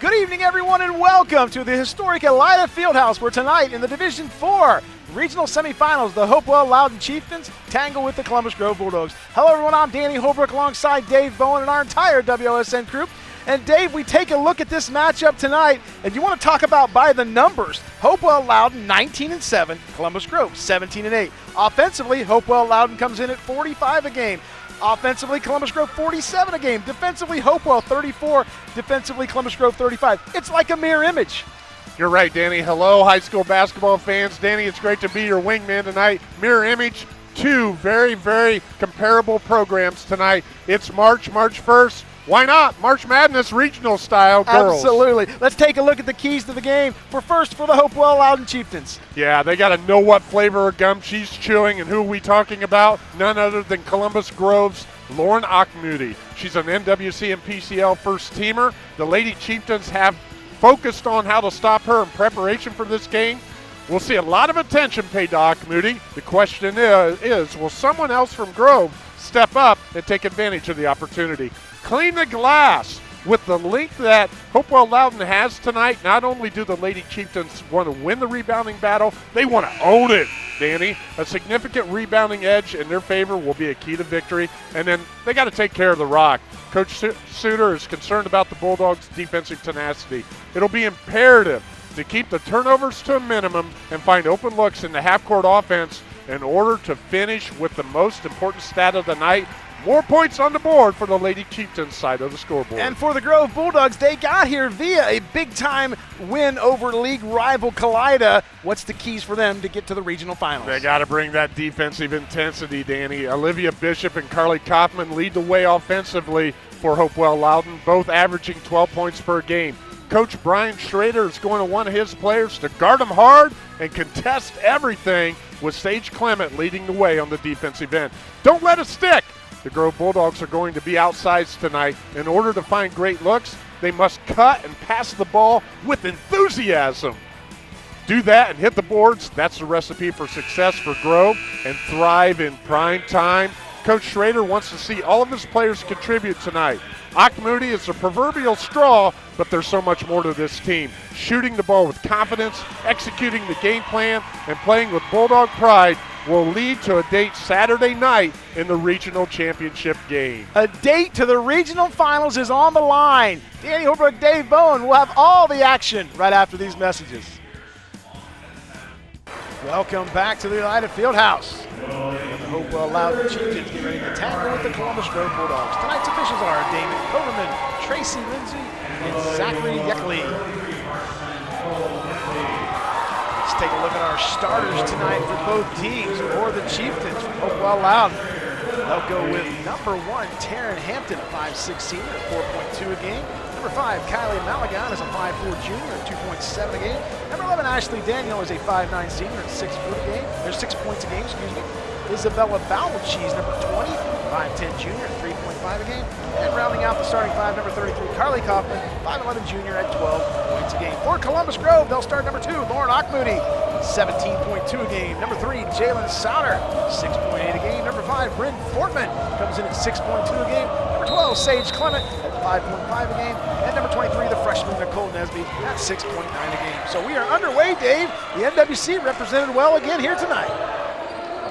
Good evening, everyone, and welcome to the historic Elida Fieldhouse, where tonight in the Division 4 regional semifinals, the Hopewell Loudon Chieftains tangle with the Columbus Grove Bulldogs. Hello, everyone. I'm Danny Holbrook alongside Dave Bowen and our entire WOSN crew. And Dave, we take a look at this matchup tonight, and you want to talk about by the numbers. Hopewell Loudon 19 and 7, Columbus Grove 17 and 8. Offensively, Hopewell Loudon comes in at 45 a game. Offensively, Columbus Grove 47 a game. Defensively, Hopewell 34. Defensively, Columbus Grove 35. It's like a mirror image. You're right, Danny. Hello, high school basketball fans. Danny, it's great to be your wingman tonight. Mirror image, two very, very comparable programs tonight. It's March, March 1st. Why not? March Madness regional style girls. Absolutely. Let's take a look at the keys to the game. For first, for the Hopewell Loudon Chieftains. Yeah, they got to know what flavor of gum she's chewing and who are we talking about? None other than Columbus Grove's Lauren Auchmoody. She's an NWC and PCL first teamer. The Lady Chieftains have focused on how to stop her in preparation for this game. We'll see a lot of attention paid to Auchmoody. The question is, is will someone else from Grove step up and take advantage of the opportunity? Clean the glass. With the length that Hopewell Loudon has tonight, not only do the Lady Chieftains want to win the rebounding battle, they want to own it, Danny. A significant rebounding edge in their favor will be a key to victory. And then they got to take care of the rock. Coach Suter is concerned about the Bulldogs' defensive tenacity. It'll be imperative to keep the turnovers to a minimum and find open looks in the half court offense in order to finish with the most important stat of the night more points on the board for the Lady Chieftains side of the scoreboard. And for the Grove Bulldogs, they got here via a big time win over league rival Kalida. What's the keys for them to get to the regional finals? They got to bring that defensive intensity, Danny. Olivia Bishop and Carly Kaufman lead the way offensively for Hopewell Loudon, both averaging 12 points per game. Coach Brian Schrader is going to want his players to guard them hard and contest everything with Sage Clement leading the way on the defensive end. Don't let it stick. The Grove Bulldogs are going to be outsized tonight. In order to find great looks, they must cut and pass the ball with enthusiasm. Do that and hit the boards. That's the recipe for success for Grove and thrive in prime time. Coach Schrader wants to see all of his players contribute tonight. Auchmoody is a proverbial straw, but there's so much more to this team. Shooting the ball with confidence, executing the game plan, and playing with Bulldog pride will lead to a date Saturday night in the regional championship game. A date to the regional finals is on the line. Danny Holbrook, Dave Bowen will have all the action right after these messages. Welcome back to the Elida Fieldhouse. And the Hopewell Loudon Chieftains get ready to tackle with the Columbus Grove Bulldogs. Tonight's officials are Damon Coverman, Tracy Lindsay, and Zachary Yeckley take a look at our starters tonight for both teams or the Chieftains. Oh, well loud. They'll go with number one, Taryn Hampton, a 5'6 senior, 4.2 a game. Number five, Kylie Malagon is a 5'4 junior, 2.7 a game. Number 11, Ashley Daniel is a 5'9 senior at 6 foot a game. There's six points a game, excuse me. Isabella Bowelcheese, number 20, 5'10 junior, 3 five a game. And rounding out the starting five, number 33, Carly Kaufman, 5'11 junior at 12 points a game. For Columbus Grove, they'll start number two, Lauren Auchmoody, 17.2 a game. Number three, Jalen Sauter, 6.8 a game. Number five, Bryn Fortman comes in at 6.2 a game. Number 12, Sage Clement at 5.5 a game. And number 23, the freshman, Nicole Nesby at 6.9 a game. So we are underway, Dave. The NWC represented well again here tonight.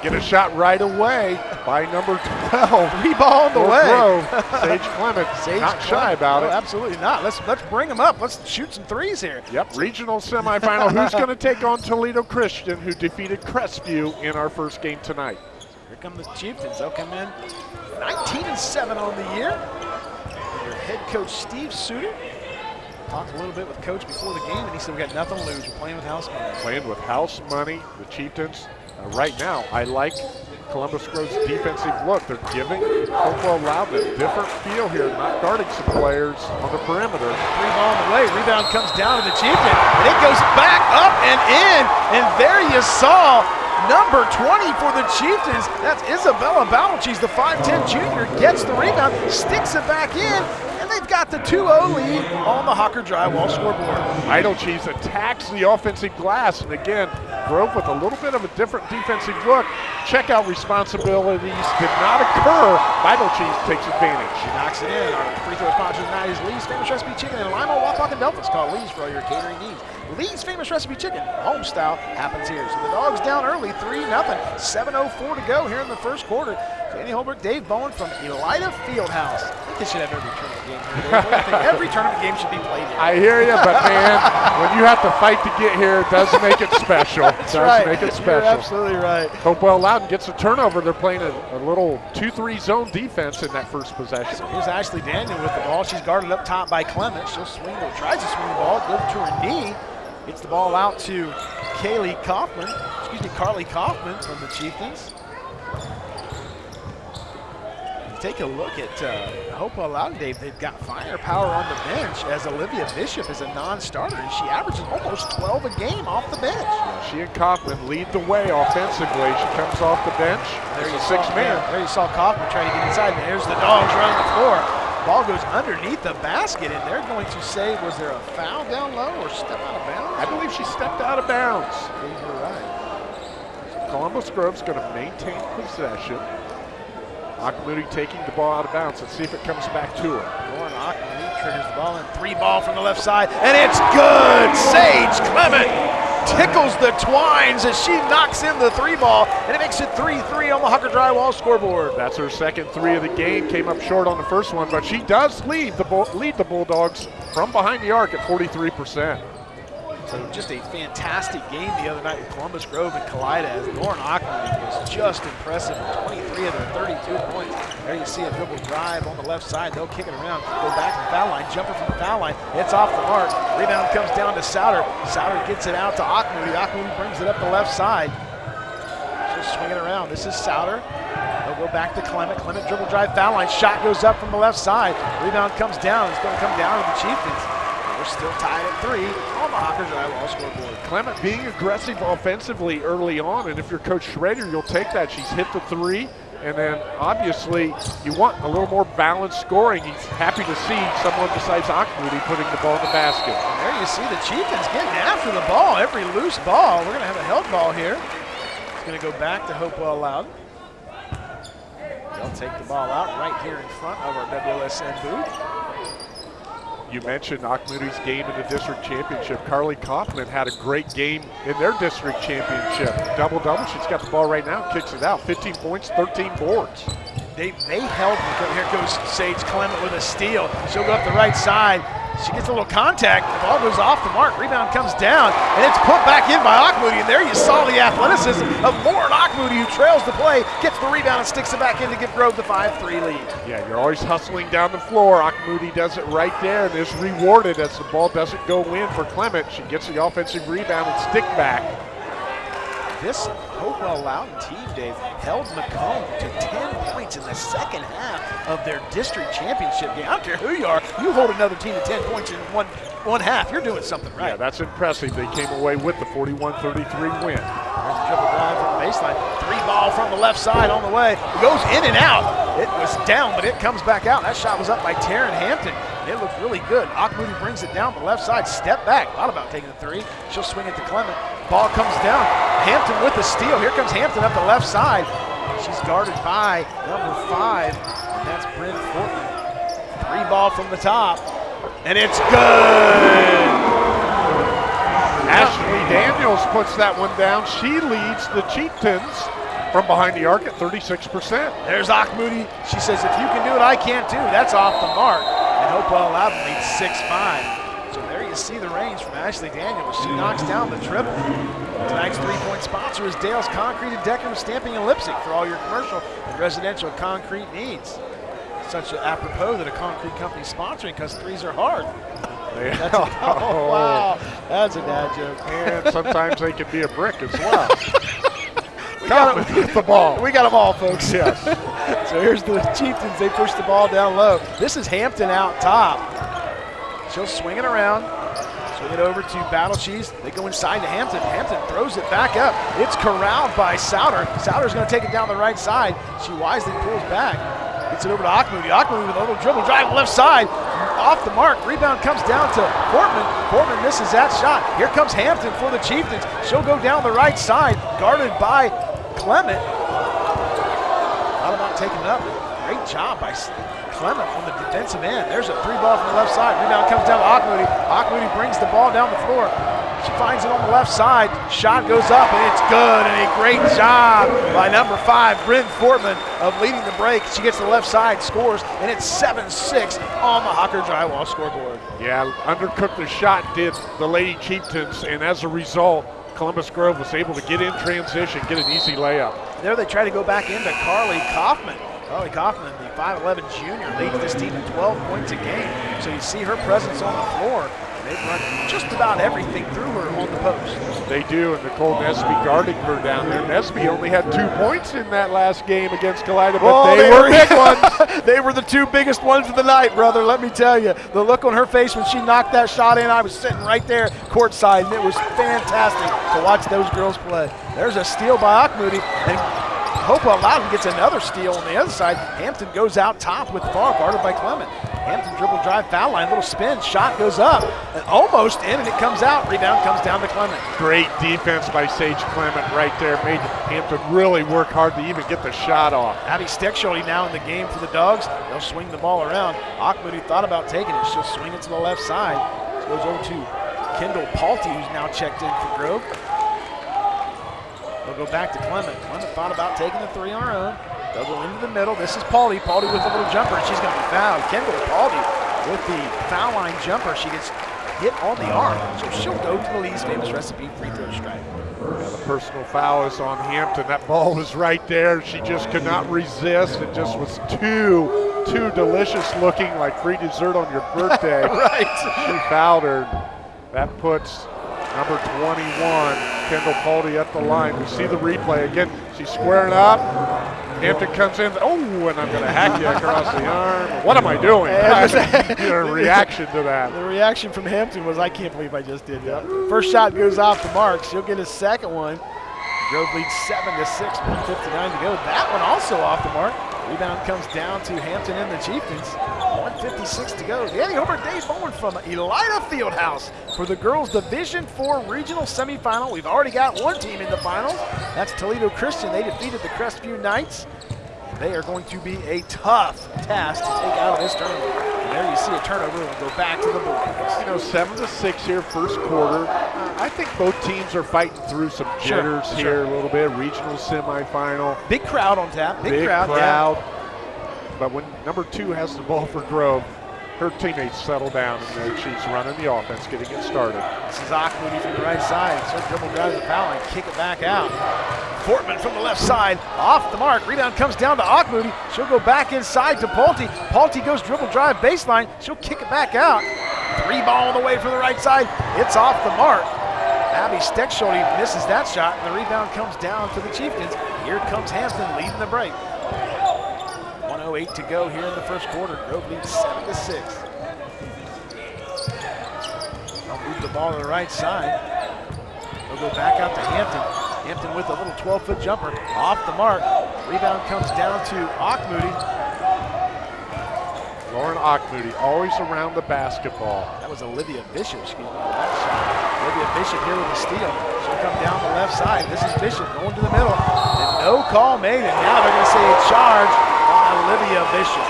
Get a shot right away by number 12. Three ball on the way. Grove. Sage Clement. Sage not Clement. shy about No, it. Absolutely not. Let's let's bring them up. Let's shoot some threes here. Yep, regional semifinal. Who's going to take on Toledo Christian, who defeated Crestview in our first game tonight? Here come the Chieftains. They'll come in 19 and 7 on the year. Their head coach Steve Suter talked a little bit with coach before the game, and he said we got nothing to lose. We're playing with house money. Playing with house money, the Chieftains. Uh, right now, I like Columbus Grove's defensive look. They're giving Hopewell a different feel here, not guarding some players on the perimeter. Three ball on the way. Rebound comes down to the Chieftain, and it goes back up and in. And there you saw number 20 for the Chieftains. That's Isabella Bowell. She's the 5'10 junior, gets the rebound, sticks it back in, and And they've got the 2-0 lead on the Hawker Drywall scoreboard. Idle Chiefs attacks the offensive glass, and again, Grove with a little bit of a different defensive look. Checkout responsibilities did not occur. Idle Chiefs takes advantage. She knocks it in. Our free throw sponsor tonight is Lee's Famous Recipe Chicken in Lima, Wapak, and Delphos. Call Lee's for all your catering needs. Lee's Famous Recipe Chicken, home style, happens here. So the Dogs down early, 3 0. 7.04 to go here in the first quarter. Danny Holbrook, Dave Bowen from Elida Fieldhouse. I think they should have every tournament game here. Dave. What do you think? every tournament game should be played here. I hear you, but man, when you have to fight to get here, it does make it special. That's does right. make it special. You're absolutely right. Hopewell Loudon gets a turnover. They're playing a, a little 2-3 zone defense in that first possession. Here's Ashley Daniel with the ball. She's guarded up top by Clement. She'll swing, or tries to swing the ball, goes to her knee. Gets the ball out to Kaylee Kaufman, excuse me, Carly Kaufman from the Chieftains. Take a look at uh, Loudon, Dave. They've got firepower on the bench as Olivia Bishop is a non-starter, and she averages almost 12 a game off the bench. She and Kaufman lead the way offensively. She comes off the bench. There's a six saw, man. yeah, there you saw Kaufman trying to get inside, and there's the dogs running the floor. Ball goes underneath the basket, and they're going to say, was there a foul down low or step out of bounds? I believe she stepped out of bounds. you're right. Columbus Grove's going to maintain possession. Auchmoody taking the ball out of bounds. Let's see if it comes back to her. Lauren Ackley triggers the ball in. Three ball from the left side, and it's good. Sage Clement tickles the twines as she knocks in the three ball, and it makes it 3-3 on the Hucker Drywall scoreboard. That's her second three of the game. Came up short on the first one, but she does lead the lead the Bulldogs from behind the arc at 43%. So just a fantastic game the other night with Columbus Grove and Kalida as Lauren Ackley was just impressive 23 of their 32 points. There you see a dribble drive on the left side. They'll kick it around, go back to the foul line, jumper from the foul line. It's off the mark. Rebound comes down to Sauter. Sauter gets it out to Auchmoody. Auchmoody brings it up the left side. Just swing it around. This is Sauter. They'll go back to Clement. Clement dribble drive foul line. Shot goes up from the left side. Rebound comes down. It's going to come down to the Chieftains. We're still tied at three on the Hawkers Drywall scoreboard. Clement being aggressive offensively early on, and if you're Coach Schrader, you'll take that. She's hit the three, and then obviously you want a little more balanced scoring. He's happy to see someone besides Auchmoody putting the ball in the basket. And there you see the Chieftains getting after the ball, every loose ball. We're going to have a held ball here. It's going to go back to Hopewell Loudon. They'll take the ball out right here in front of our WSN booth. You mentioned Auchmoody's game in the district championship. Carly Kaufman had a great game in their district championship. Double double. She's got the ball right now, kicks it out. 15 points, 13 boards. They, they held, here goes Sage Clement with a steal. She'll go up the right side. She gets a little contact. The ball goes off the mark. Rebound comes down, and it's put back in by Auchmoody. And there you saw the athleticism of Lauren Auchmoody, who trails the play, gets the rebound, and sticks it back in to give Grove the 5-3 lead. Yeah, you're always hustling down the floor. Auchmoody does it right there and is rewarded as the ball doesn't go in for Clement. She gets the offensive rebound and stick back. This Hopewell Loudon team, Dave, held Macomb to 10 points in the second half of their district championship game. I don't care who you are, you hold another team to 10 points in one one half, you're doing something right. Yeah, that's impressive. They came away with the 41-33 win. Baseline. Three ball from the left side on the way. It goes in and out. It was down, but it comes back out. That shot was up by Taryn Hampton. It looked really good. Auchmoody brings it down the left side. Step back. Thought about taking the three. She'll swing it to Clement. Ball comes down. Hampton with the steal. Here comes Hampton up the left side. She's guarded by number five, and that's Bryn Fortman. Three ball from the top. And it's good. Daniels puts that one down. She leads the Chieftains from behind the arc at 36%. There's Auchmoody. She says, if you can do it, I can't too. That's off the mark. And Hopewell Loudon leads 6-5. So there you see the range from Ashley Daniels. She knocks down the triple. Tonight's three-point sponsor is Dale's Concrete and Decorative Stamping in Leipsic for all your commercial and residential concrete needs. Such apropos that a concrete company is sponsoring because threes are hard. They- That's a, oh, oh, wow. That's a dad joke. And sometimes they can be a brick as well. We got, the ball. we got them all, folks. Yes. So here's the Chieftains. They push the ball down low. This is Hampton out top. She'll swing it around. Swing it over to Battle Cheese. They go inside to Hampton. Hampton throws it back up. It's corralled by Sauter. Sauter's going to take it down the right side. She wisely pulls back. Gets it over to Auchmoody. Auchmoody with a little dribble drive left side. Off the mark. Rebound comes down to Portman. Portman misses that shot. Here comes Hampton for the Chieftains. She'll go down the right side, guarded by Clement. Thought about taking it up. Great job by Clement on the defensive end. There's a three ball from the left side. Rebound comes down to Auchmoody. Auchmoody brings the ball down the floor. She finds it on the left side. Shot goes up, and it's good. And a great job by number five, Bryn Fortman, of leading the break. She gets to the left side, scores, and it's 7 6 on the Hawker Drywall scoreboard. Yeah, undercooked the shot did the Lady Chieftains, and as a result, Columbus Grove was able to get in transition, get an easy layup. There they try to go back into Carly Kaufman. Carly Kaufman, the 5'11 junior, leads this team to 12 points a game. So you see her presence on the floor. They run just about everything through her on the post. They do, and Nicole Nesby guarding her down there. Nesby only had two points in that last game against Kalida, but oh, they, they, were big ones. they were the two biggest ones of the night, brother, let me tell you. The look on her face when she knocked that shot in, I was sitting right there courtside, and it was fantastic to watch those girls play. There's a steal by Auchmoody, and Hopewell Loudon gets another steal on the other side. Hampton goes out top with the ball guarded by Clement. Hampton dribble drive foul line, little spin, shot goes up, and almost in, and it comes out. Rebound comes down to Clement. Great defense by Sage Clement right there. Made Hampton really work hard to even get the shot off. Abby Steckschulte now in the game for the Dogs. They'll swing the ball around. Auchmoody thought about taking it. She'll swing it to the left side. Goes over to Kendall Palte, who's now checked in for Grove. They'll go back to Clement. Clement thought about taking the three on her own. They'll go into the middle. This is Pauley. Pauley with a little jumper, and she's going to be fouled. Kendall Pauley with the foul line jumper. She gets hit on the arm, so she'll go to the Lee's famous recipe free throw strike. Yeah, the personal foul is on Hampton. That ball was right there. She just could not resist. It just was too, too delicious looking, like free dessert on your birthday. right. She fouled her. That puts number 21, Kendall Pauley at the line. We see the replay again. She's squaring up. Hampton comes in. Oh, and I'm going to hack you across the arm. What am I doing? a reaction to that. The reaction from Hampton was, I can't believe I just did that. First shot goes off the mark. She'll get a second one. Grove leads 7 to 6, 159 to go. That one also off the mark. Rebound comes down to Hampton and the Chieftains. 156 to go. Danny Holbrook Dave Bowen from Elida Fieldhouse for the girls Division Four regional semifinal. We've already got one team in the finals. That's Toledo Christian. They defeated the Crestview Knights. They are going to be a tough task to take out of this tournament. And there you see a turnover and go back to the boards. You know, seven to six here, first quarter. I think both teams are fighting through some jitters sure, here sure. a little bit. Regional semifinal. Big crowd on tap. Big, Big crowd. crowd. Yeah. But when number two has the ball for Grove, her teammates settle down and uh, she's running the offense, getting it started. This is from the right side. So dribble drives the foul line, kick it back out. Fortman from the left side, off the mark. Rebound comes down to Auchmoody. She'll go back inside to Palte. Palte goes dribble drive baseline. She'll kick it back out. Three ball on the way from the right side. It's off the mark. Abby Steckschulte misses that shot, and the rebound comes down to the Chieftains. Here comes Hampton leading the break. 108 to go here in the first quarter. Grove leads 7 to 6. They'll move the ball to the right side. They'll go back out to Hampton. Hampton with a little 12-foot jumper off the mark. Rebound comes down to Auchmoody. Lauren Auchmoody always around the basketball. That was Olivia Bishop, excuse me, that shot. Olivia Bishop here with a steal. She'll come down the left side. This is Bishop going to the middle. And no call made, and now they're going to say a charge Olivia Bishop.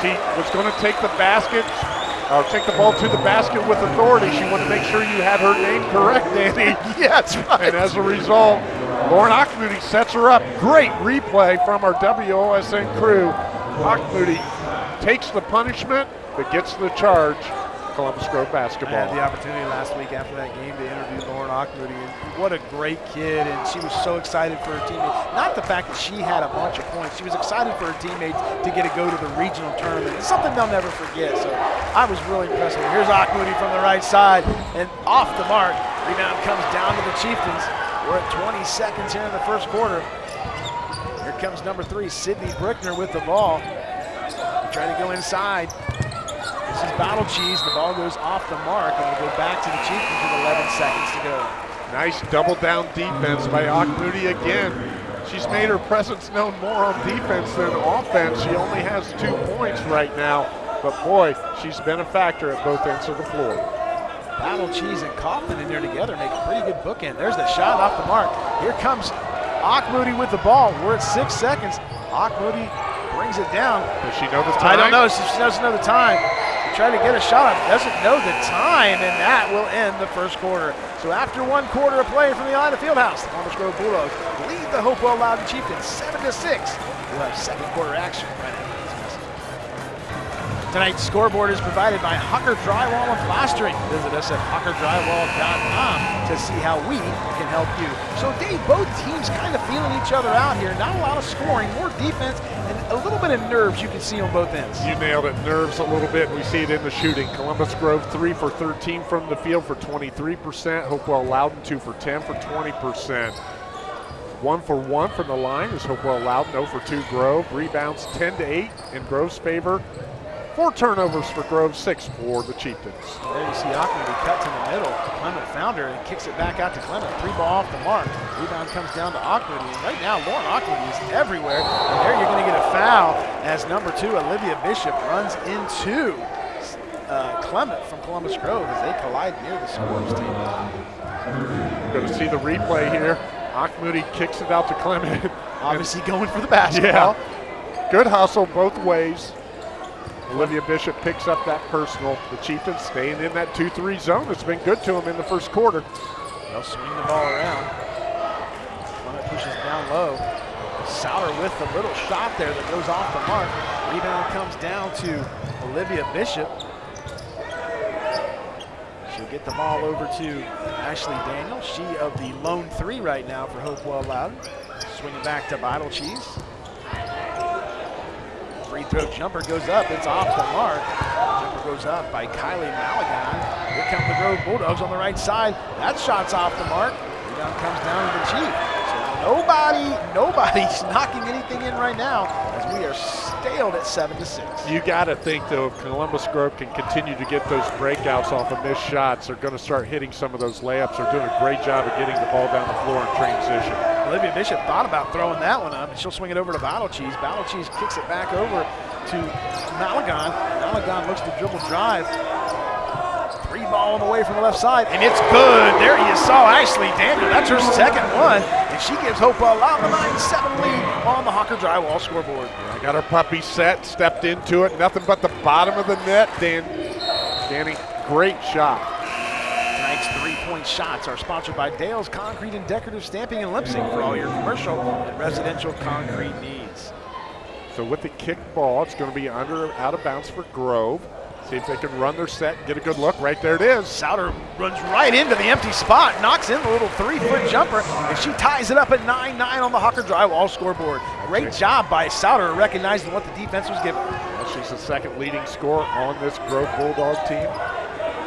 She was going to take the basket, or take the ball to the basket with authority. She wanted to make sure you had her name correct, Danny. yeah, that's right. And as a result, Lauren Auchmoody sets her up. Great replay from our WOSN crew. Auchmoody takes the punishment, but gets the charge. Columbus Grove basketball. I had the opportunity last week after that game to interview Lauren Auchmoody, and what a great kid, and she was so excited for her teammates. Not the fact that she had a bunch of points, she was excited for her teammates to get to go to the regional tournament. It's something they'll never forget, so I was really impressed. Here's Auchmoody from the right side, and off the mark. Rebound comes down to the Chieftains. We're at 20 seconds here in the first quarter. Here comes number three, Sydney Brickner with the ball. Trying to go inside. This is Battle Cheese. The ball goes off the mark, and we'll go back to the Chieftains with 11 seconds to go. Nice double down defense by Auchmoody again. She's made her presence known more on defense than offense. She only has two points right now. but boy, she's been a factor at both ends of the floor. Battle Cheese and Kaufman in there together make a pretty good bookend. There's the shot off the mark. Here comes Moody with the ball. We're at six seconds. Moody brings it down. Does she know the time? I don't know. She doesn't know the time. Tried to get a shot up. Doesn't know the time, and that will end the first quarter. So after one quarter of play from the Elida Fieldhouse, the Columbus Grove Bulldogs lead the Hopewell Loudon Chieftains 7 to 6. We'll have second quarter action right after. Tonight's scoreboard is provided by Hucker Drywall and Plastering. Visit us at huckerdrywall.com to see how we can help you. So, Dave, both teams kind of feeling each other out here. Not a lot of scoring, more defense, and a little bit of nerves you can see on both ends. You nailed it. Nerves a little bit. We see it in the shooting. Columbus Grove 3 for 13 from the field for 23%. Hopewell Loudon 2 for 10 for 20%. One for one from the line is Hopewell Loudon, 0 for 2 Grove. Rebounds 10 to 8 in Grove's favor. Four turnovers for Grove, six for the Chieftains. There you see Auckland cuts in the middle. Clement found her and kicks it back out to Clement. Three ball off the mark. Rebound comes down to Auckland. And right now, Lauren Auckland is everywhere. And there you're going to get a foul as number two, Olivia Bishop, runs into uh, Clement from Columbus Grove as they collide near the scores table. Going to see the replay here. Moody kicks it out to Clement. Obviously going for the basketball. Yeah. Good hustle both ways. Olivia Bishop picks up that personal. The Chieftains staying in that 2-3 zone. It's been good to them in the first quarter. They'll swing the ball around. Clement pushes down low. Sauter with the little shot there that goes off the mark. Rebound comes down to Olivia Bishop. She'll get the ball over to Ashley Daniel. She of the lone three right now for Hopewell Loudon. Swinging back to Bottle Cheese. Free throw jumper goes up. It's off the mark. Jumper goes up by Kylie Malagon. Here come the Grove Bulldogs on the right side. That shot's off the mark. Rebound comes down to the Chief. So nobody, nobody's knocking anything in right now as we are staled at seven to six. You got to think though, if Columbus Grove can continue to get those breakouts off of missed shots, they're going to start hitting some of those layups. They're doing a great job of getting the ball down the floor in transition. Olivia Bishop thought about throwing that one up, and she'll swing it over to Battle Cheese. Battle Cheese kicks it back over to Malagon. Malagon looks to dribble drive. Three ball on the way from the left side, and it's good. There you saw Ashley Daniel. That's her second one, and she gives Loudon a 9-7 lead on the Hucker Drywall scoreboard. Yeah, got her puppy set, stepped into it. Nothing but the bottom of the net, Dan. Danny, great shot. Tonight's three-point shots are sponsored by Dale's Concrete and Decorative Stamping and Leipsic for all your commercial and residential concrete needs. So with the kick ball, it's going to be under out of bounds for Grove. See if they can run their set, get a good look. Right there it is. Sauter runs right into the empty spot, knocks in the little three-foot jumper, and she ties it up at 9-9 on the Hucker Drywall scoreboard. Great job by Sauter recognizing what the defense was giving. Well, she's the second leading scorer on this Grove Bulldog team.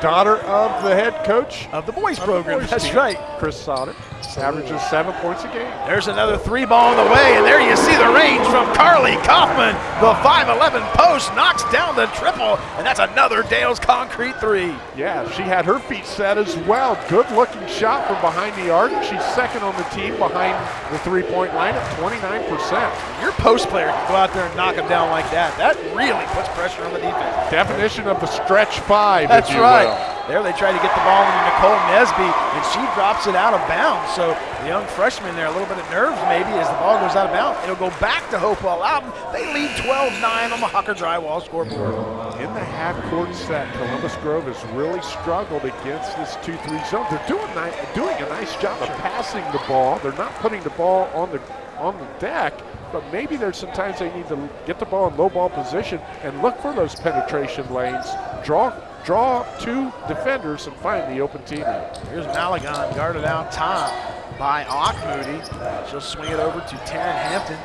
Daughter of the head coach of the boys program. The boys That's team, right. Chris Sauter. Averages seven points a game. There's another three ball on the way, and there you see the range from Carly Kaufman. The 5'11 post knocks down the triple, and that's another Dale's concrete three. Yeah, she had her feet set as well. Good looking shot from behind the arc. She's second on the team behind the three point line at 29%. Your post player can go out there and knock them down like that. That really puts pressure on the defense. Definition of the stretch five. That's right. Will. There they try to get the ball into Nicole Nesby, and she drops it out of bounds. So the young freshman there, a little bit of nerves maybe as the ball goes out of bounds. It'll go back to Hopewell Loudon. They lead 12-9 on the Hucker Drywall scoreboard. In the half-court set, Columbus Grove has really struggled against this 2-3 zone. They're doing, doing a nice job of passing the ball. They're not putting the ball on the on the deck, but maybe there's sometimes they need to get the ball in low ball position and look for those penetration lanes. Draw draw two defenders and find the open teammate. Here's Malagon guarded out top by Moody. She'll swing it over to Taryn Hampton.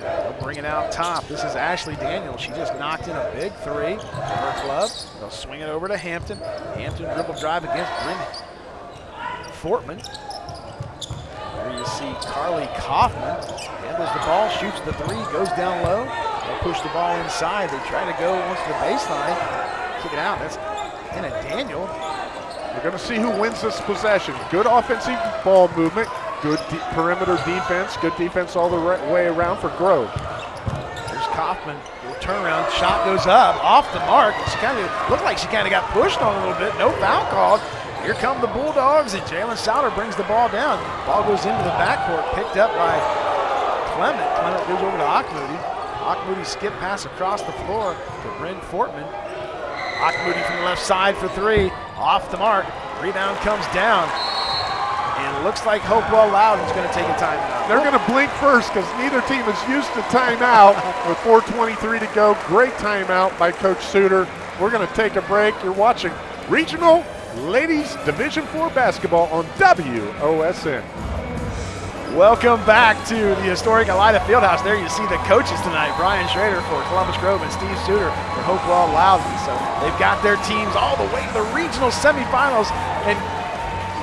They'll bring it out top. This is Ashley Daniels. She just knocked in a big three for her club. They'll swing it over to Hampton. Hampton dribble drive against Bryn Fortman. There you see Carly Kaufman handles the ball, shoots the three, goes down low. Push the ball inside. They try to go once the baseline. Kick it out. That's Hannah Daniel. We're going to see who wins this possession. Good offensive ball movement, good de perimeter defense, good defense all the right way around for Grove. There's Kaufman. Turnaround shot goes up, off the mark. She kind of looked like she kind of got pushed on a little bit. No foul called. Here come the Bulldogs, and Jalen Sauter brings the ball down. Ball goes into the backcourt, picked up by Clement. Clement goes over to Auchmoody. Auchmoody skip pass across the floor to Bryn Fortman. Auchmoody from the left side for three. Off the mark. Rebound comes down. And it looks like Hopewell Loudon's going to take a timeout. They're going to blink first because neither team is used to timeout with 4.23 to go. Great timeout by Coach Suter. We're going to take a break. You're watching Regional Ladies Division 4 Basketball on WOSN. Welcome back to the historic Elida Fieldhouse. There you see the coaches tonight, Brian Schrader for Columbus Grove and Steve Suter for Hopewell Loudon. So they've got their teams all the way to the regional semifinals. And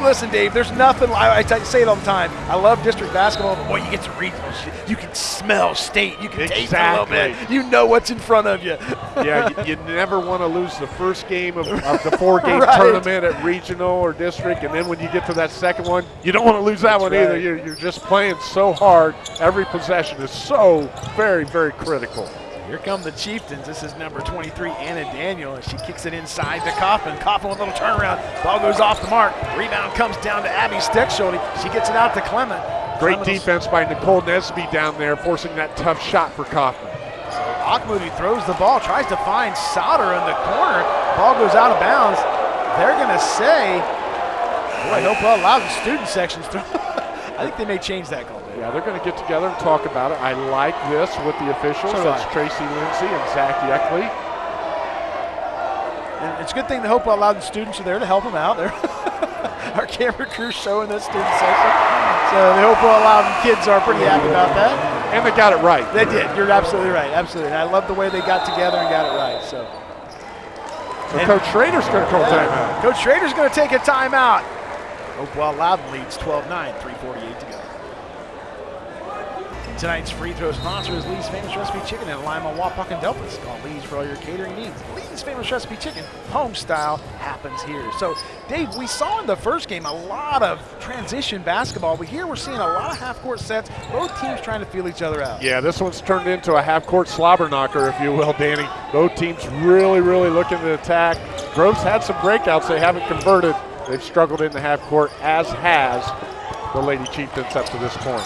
listen, Dave, there's nothing, I, I say it all the time. I love district basketball, but boy, you get to regionals. You can smell state. You can exactly. taste a little bit. You know what's in front of you. yeah, you, you, never want to lose the first game of, of the four game right. tournament at regional or district. And then when you get to that second one, you don't want to lose that That's one right. either. You're, you're just playing so hard. Every possession is so very, very critical. Here come the Chieftains. This is number 23, Anna Daniel, and she kicks it inside to Kaufman. Kaufman with a little turnaround. Ball goes off the mark. Rebound comes down to Abby Steckschulte. She gets it out to Clement. Great defense by Nicole Nesby down there, forcing that tough shot for Kaufman. Auchmoody throws the ball, tries to find Sauter in the corner. Ball goes out of bounds. They're going to say, boy, Hopewell allowed the student sections. I think they may change that call. Yeah, they're going to get together and talk about it. I like this with the officials. So That's I. Tracy Lindsay and Zach Yeckley. And it's a good thing the Hopewell Loudon students are there to help them out. Our camera crew showing that student section. So the Hopewell Loudon kids are pretty happy about that. And they got it right. They did. You're absolutely right. Absolutely. And I love the way they got together and got it right. So, So And- Coach Schrader's going to call timeout. Coach Schrader's going to take a timeout. Hopewell Loudon leads 12 9, 348 to go. Tonight's free throw sponsor is Lee's Famous Recipe Chicken in Lima, Wapak, and Delphos. Call Lee's for all your catering needs. Lee's Famous Recipe Chicken, home style, happens here. So, Dave, we saw in the first game a lot of transition basketball, but here we're seeing a lot of half-court sets. Both teams trying to feel each other out. Yeah, this one's turned into a half-court slobber knocker, if you will, Danny. Both teams really, really looking to attack. Grove's had some breakouts they haven't converted. They've struggled in the half-court, as has the Lady Chieftains up to this point.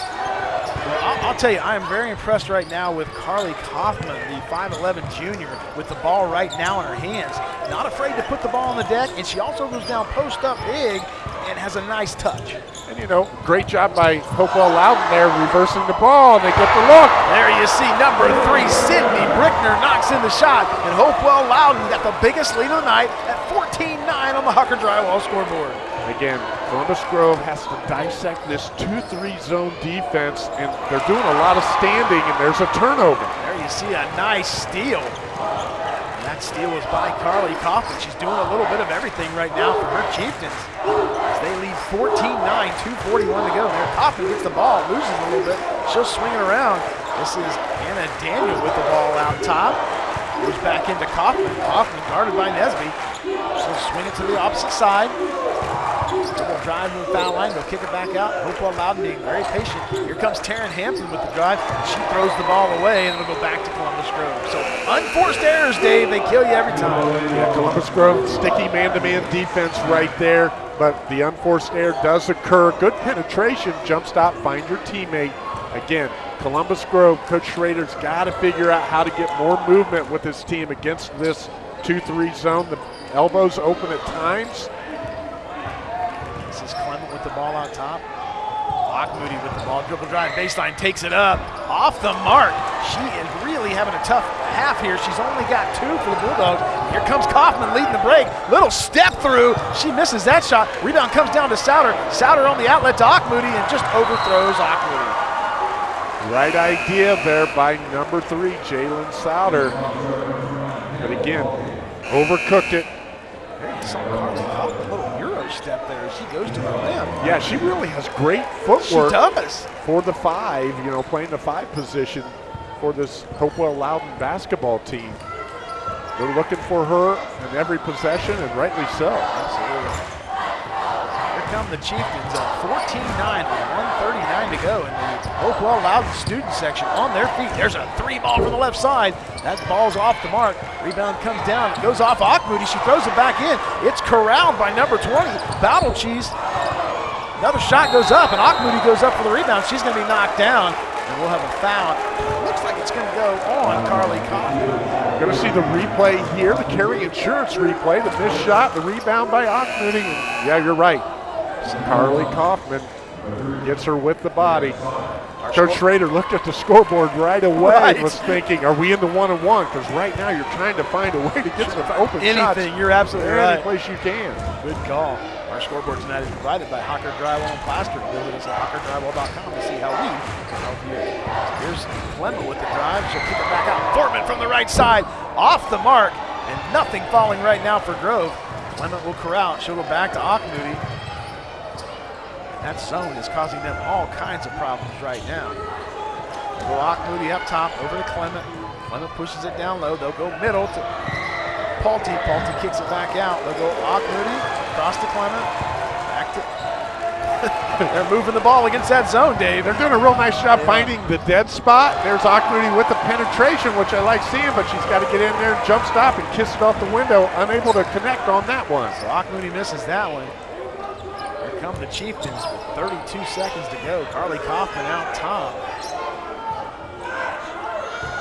I'll tell you, I am very impressed right now with Carly Kaufman, the 5'11 junior, with the ball right now in her hands. Not afraid to put the ball on the deck, and she also goes down post up big and has a nice touch. And, you know, great job by Hopewell Loudon there, reversing the ball, and they get the look. There you see number three, Sydney Brickner knocks in the shot, and Hopewell Loudon got the biggest lead of the night at 14-9 on the Hucker Drywall scoreboard. Again, Columbus Grove has to dissect this 2-3 zone defense, and they're doing a lot of standing, and there's a turnover. There you see a nice steal. And that steal was by Carly Kaufman. She's doing a little bit of everything right now for her Chieftains. As they lead 14-9, 2.41 to go. There, Kaufman gets the ball, loses a little bit. She'll swing it around. This is Anna Daniel with the ball out top. Goes back into Kaufman. Kaufman guarded by Nesby. She'll swing it to the opposite side. Double drive to the foul line. They'll kick it back out. Hopewell Loudon being very patient. Here comes Taryn Hampton with the drive. She throws the ball away, and it'll go back to Columbus Grove. So unforced errors, Dave. They kill you every time. Yeah, Columbus Grove, sticky man-to-man defense right there, but the unforced error does occur. Good penetration, jump stop, find your teammate. Again, Columbus Grove, Coach Schrader's got to figure out how to get more movement with his team against this 2-3 zone. The elbows open at times. This is Clement with the ball on top. Lock Moody with the ball, dribble drive, baseline, takes it up, off the mark. She is really having a tough half here. She's only got two for the Bulldogs. Here comes Kaufman leading the break. Little step through. She misses that shot. Rebound comes down to Sauter. Sauter on the outlet to Moody and just overthrows Moody. Right idea there by number three, Jalen Sauter. But again, overcooked it. There you saw Carly Kaufman, a little Euro step there she goes to the rim. Yeah, she really has great She footwork does. for the five, you know, playing the five position for this Hopewell Loudon basketball team. They're looking for her in every possession, and rightly so. Absolutely. Here come the Chieftains at 14-9 with 139 to go in the Hopewell Loudon student section on their feet. There's a three ball from the left side. That ball's off the mark. Rebound comes down, it goes off Moody. She throws it back in. It's corralled by number 20, Battle Cheese. Another shot goes up, and Moody goes up for the rebound. She's going to be knocked down, and we'll have a foul. Looks like it's going to go on Carly Kaufman. Going to see the replay here, the carry insurance replay, the missed shot, the rebound by Moody. Yeah, you're right. Carly Kaufman gets her with the body. Our Coach Schrader looked at the scoreboard right away right. and was thinking, are we in the one and one? Because right now you're trying to find a way to get some open Anything, shots. Anything, you're absolutely any right. Any place you can. Good call. Our scoreboard tonight is provided by Hucker Drywall and Plaster. Visit us at huckerdrywall.com to see how we can help you. Here's Clement with the drive. She'll kick it back out. Fortman from the right side, off the mark, and nothing falling right now for Grove. Clement will corral. She'll go back to Moody. That zone is causing them all kinds of problems right now. Go Moody up top, over to Clement. Clement pushes it down low. They'll go middle to Paulty. Paulty kicks it back out. They'll go Moody, across to Clement, back to... They're moving the ball against that zone, Dave. They're doing a real nice job yeah. finding the dead spot. There's Moody with the penetration, which I like seeing, but she's got to get in there, jump stop, and kiss it off the window. Unable to connect on that one. So Moody misses that one come the Chieftains with 32 seconds to go. Carly Kaufman out top.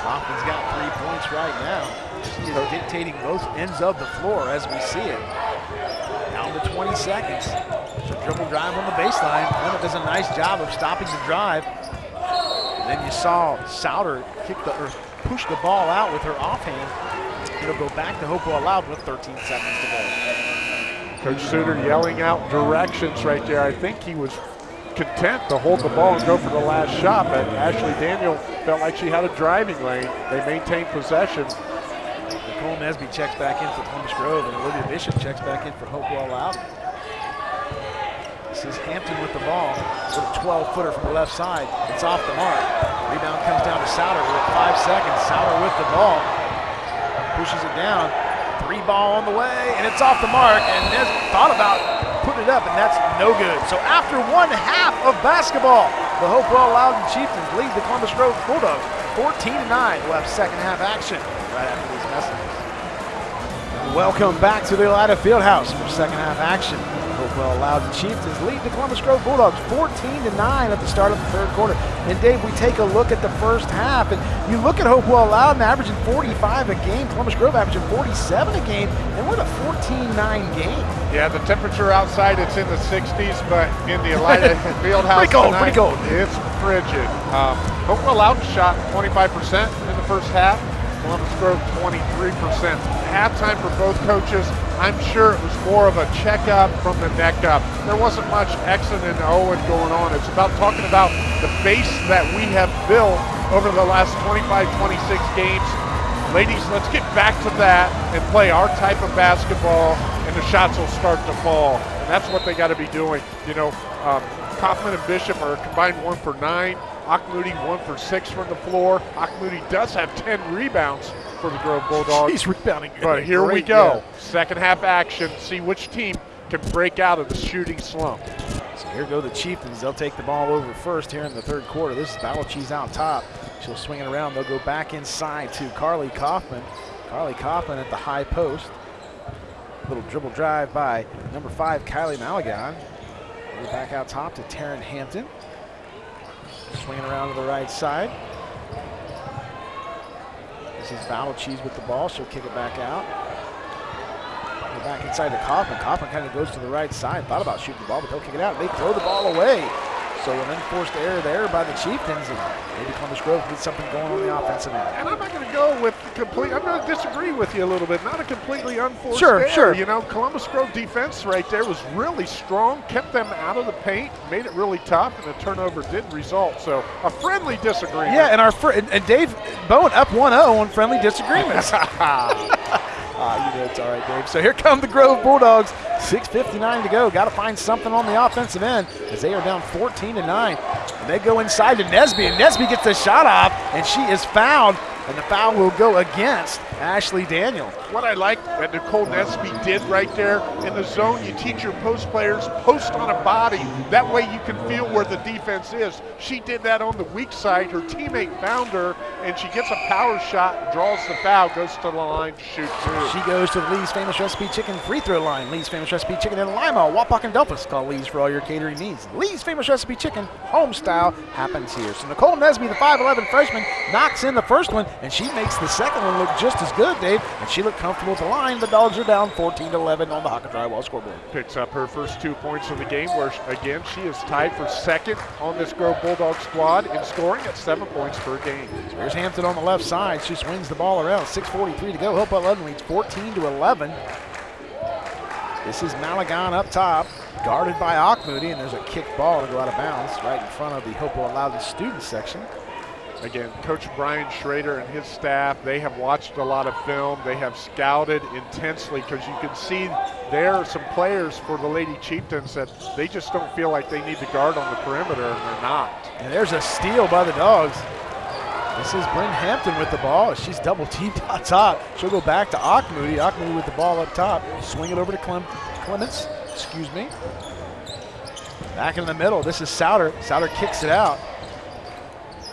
Kaufman's got three points right now. She dictating both ends of the floor as we see it. Down to 20 seconds. So dribble drive on the baseline. Clement does a nice job of stopping the drive. And then you saw Sauter kick the or push the ball out with her offhand. It'll go back to Hopewell Loud with 13 seconds to go. Coach Suter yelling out directions right there. I think he was content to hold the ball and go for the last shot, but Ashley Daniel felt like she had a driving lane. They maintained possession. Nicole Nesby checks back in for Columbus Grove, and Olivia Bishop checks back in for Hopewell Loudon. This is Hampton with the ball. With a 12-footer from the left side. It's off the mark. Rebound comes down to Sauter with five seconds. Sauter with the ball. Pushes it down. Three ball on the way, and it's off the mark, and Nes thought about putting it up, and that's no good. So after one half of basketball, the Hopewell Loudon Chieftains lead the Columbus Grove Bulldogs 14 to 9. We'll have second half action right after these messages. Welcome back to the Elida Fieldhouse for second half action. Hopewell Loudon Chieftains lead the Columbus Grove Bulldogs 14 to 9 at the start of the third quarter. And Dave, we take a look at the first half, and you look at Hopewell Loudon averaging 45 a game, Columbus Grove averaging 47 a game, and we're in a 14-9 game. Yeah, the temperature outside it's in the 60s, but in the Elida Fieldhouse pretty cold, tonight, pretty cold. It's frigid. Um, Hopewell Loudon shot 25% in the first half. Columbus Grove 23%. Halftime for both coaches, I'm sure it was more of a checkup from the neck up. There wasn't much Exon and Owen going on. It's about talking about the base that we have built over the last 25, 26 games. Ladies, let's get back to that and play our type of basketball, and the shots will start to fall. And that's what they got to be doing. You know, um, Kaufman and Bishop are combined one for nine. Moody one for six from the floor. Moody does have 10 rebounds for the Grove Bulldogs. He's rebounding. But here we go. Second half action. See which team can break out of the shooting slump. Here go the Chieftains. They'll take the ball over first here in the third quarter. This is Cheese out top. She'll swing it around. They'll go back inside to Carly Kaufman. Carly Kaufman at the high post. Little dribble drive by number five, Kylie Malagon. Back out top to Taryn Hampton. Swinging around to the right side. This is Battle Cheese with the ball. She'll kick it back out. Back inside to Kaufman. Kaufman kind of goes to the right side. Thought about shooting the ball, but they'll kick it out. They throw the ball away. So an unforced error there by the Chieftains, and maybe Columbus Grove needs something going on the offensive end. And I'm not going to go with complete. I'm going to disagree with you a little bit. Not a completely unforced sure, error. Sure, You know, Columbus Grove defense right there was really strong, kept them out of the paint, made it really tough, and the turnover did result. So a friendly disagreement. Yeah, and our fr- and, and Dave Bowen up 1-0 on friendly disagreements. Ah, you know it's all right, Dave. So here come the Grove Bulldogs. 6.59 to go. Got to find something on the offensive end as they are down 14 to 9. And they go inside to Nesby, and Nesby gets the shot off, and she is fouled, and the foul will go against Ashley Daniel. What I like that Nicole Nesby did right there in the zone, you teach your post players, post on a body. That way you can feel where the defense is. She did that on the weak side. Her teammate found her, and she gets a power shot, draws the foul, goes to the line, shoots two. She goes to the Lee's Famous Recipe Chicken free throw line. Lee's Famous Recipe Chicken in Lima, Wapak, and Delphos. Call Lee's for all your catering needs. Lee's Famous Recipe Chicken, home style, happens here. So Nicole Nesby, the 5'11 freshman, knocks in the first one, and she makes the second one look just as good, Dave. And she looked comfortable at the line. The Dogs are down 14 11 on the Hucker Drywall scoreboard. Picks up her first two points of the game, where again she is tied for second on this Grove Bulldog squad in scoring at seven points per game. Here's Hampton on the left side. She swings the ball around. 6:43 to go. Hopewell Loudon leads 14 to 11. This is Malagon up top, guarded by Moody, and there's a kick ball to go out of bounds right in front of the Hopewell Loudon student section. Again, Coach Brian Schrader and his staff, they have watched a lot of film. They have scouted intensely because you can see there are some players for the Lady Chieftains that they just don't feel like they need to guard on the perimeter, and they're not. And there's a steal by the Dogs. This is Bryn Hampton with the ball. She's double teamed on top. She'll go back to Moody. Moody with the ball up top. Swing it over to Clem Clements. Excuse me. Back in the middle. This is Sauter. Sauter kicks it out.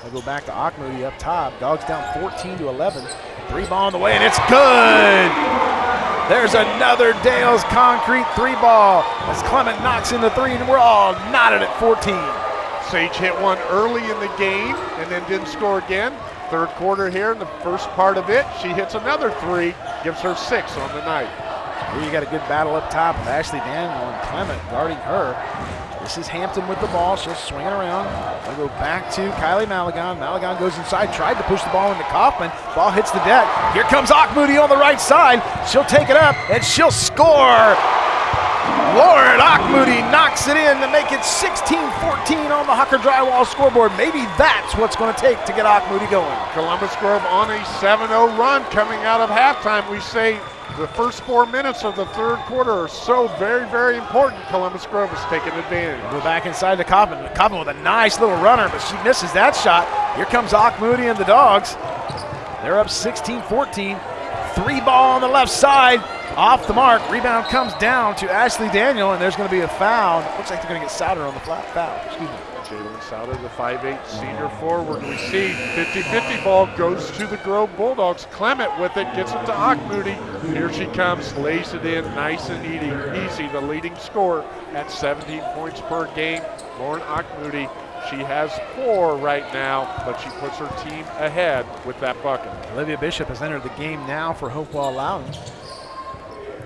They'll go back to Moody up top. Dogs down 14 to 11. Three ball on the way, and it's good. There's another Dale's concrete three ball as Clement knocks in the three, and we're all knotted at 14. Sage hit one early in the game and then didn't score again. Third quarter here in the first part of it, she hits another three, gives her six on the night. Here you got a good battle up top with Ashley Daniel and Clement guarding her. This is Hampton with the ball. She'll swing it around. They'll go back to Kylie Malagon. Malagon goes inside, tried to push the ball into Kaufman. Ball hits the deck. Here comes Moody on the right side. She'll take it up and she'll score. Lauren Moody knocks it in to make it 16-14 on the Hucker Drywall scoreboard. Maybe that's what's going to take to get Moody going. Columbus Grove on a 7-0 run coming out of halftime. We say the first four minutes of the third quarter are so very, very important. Columbus Grove is taking advantage. We're back inside to Coppin. Coppin with a nice little runner, but she misses that shot. Here comes Moody and the Dogs. They're up 16-14. Three ball on the left side. Off the mark. Rebound comes down to Ashley Daniel, and there's going to be a foul. Looks like they're going to get Sauter on the flat foul. Excuse me. Jalen Sauter, the 5'8 senior forward, received. 50-50 ball goes to the Grove Bulldogs. Clement with it, gets it to Moody. Here she comes, lays it in, nice and easy. Easy, the leading scorer at 17 points per game. Lauren Moody. She has four right now, but she puts her team ahead with that bucket. Olivia Bishop has entered the game now for Hopewell Loudon.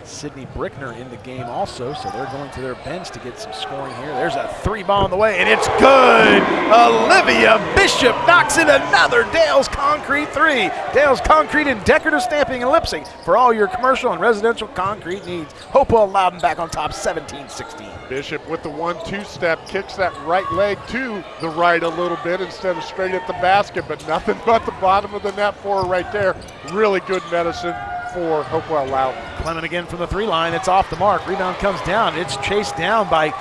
Sydney Brickner in the game also, so they're going to their bench to get some scoring here. There's a three ball on the way, and it's good. Olivia Bishop knocks in another Dale's Concrete three. Dale's Concrete and decorative stamping and Leipsic for all your commercial and residential concrete needs. Hopewell Loudon back on top 17-16. Bishop with the one-two step kicks that right leg to the right a little bit instead of straight at the basket, but nothing but the bottom of the net for her right there. Really good medicine for Hopewell Loudon. Clement again from the three line. It's off the mark. Rebound comes down. It's chased down by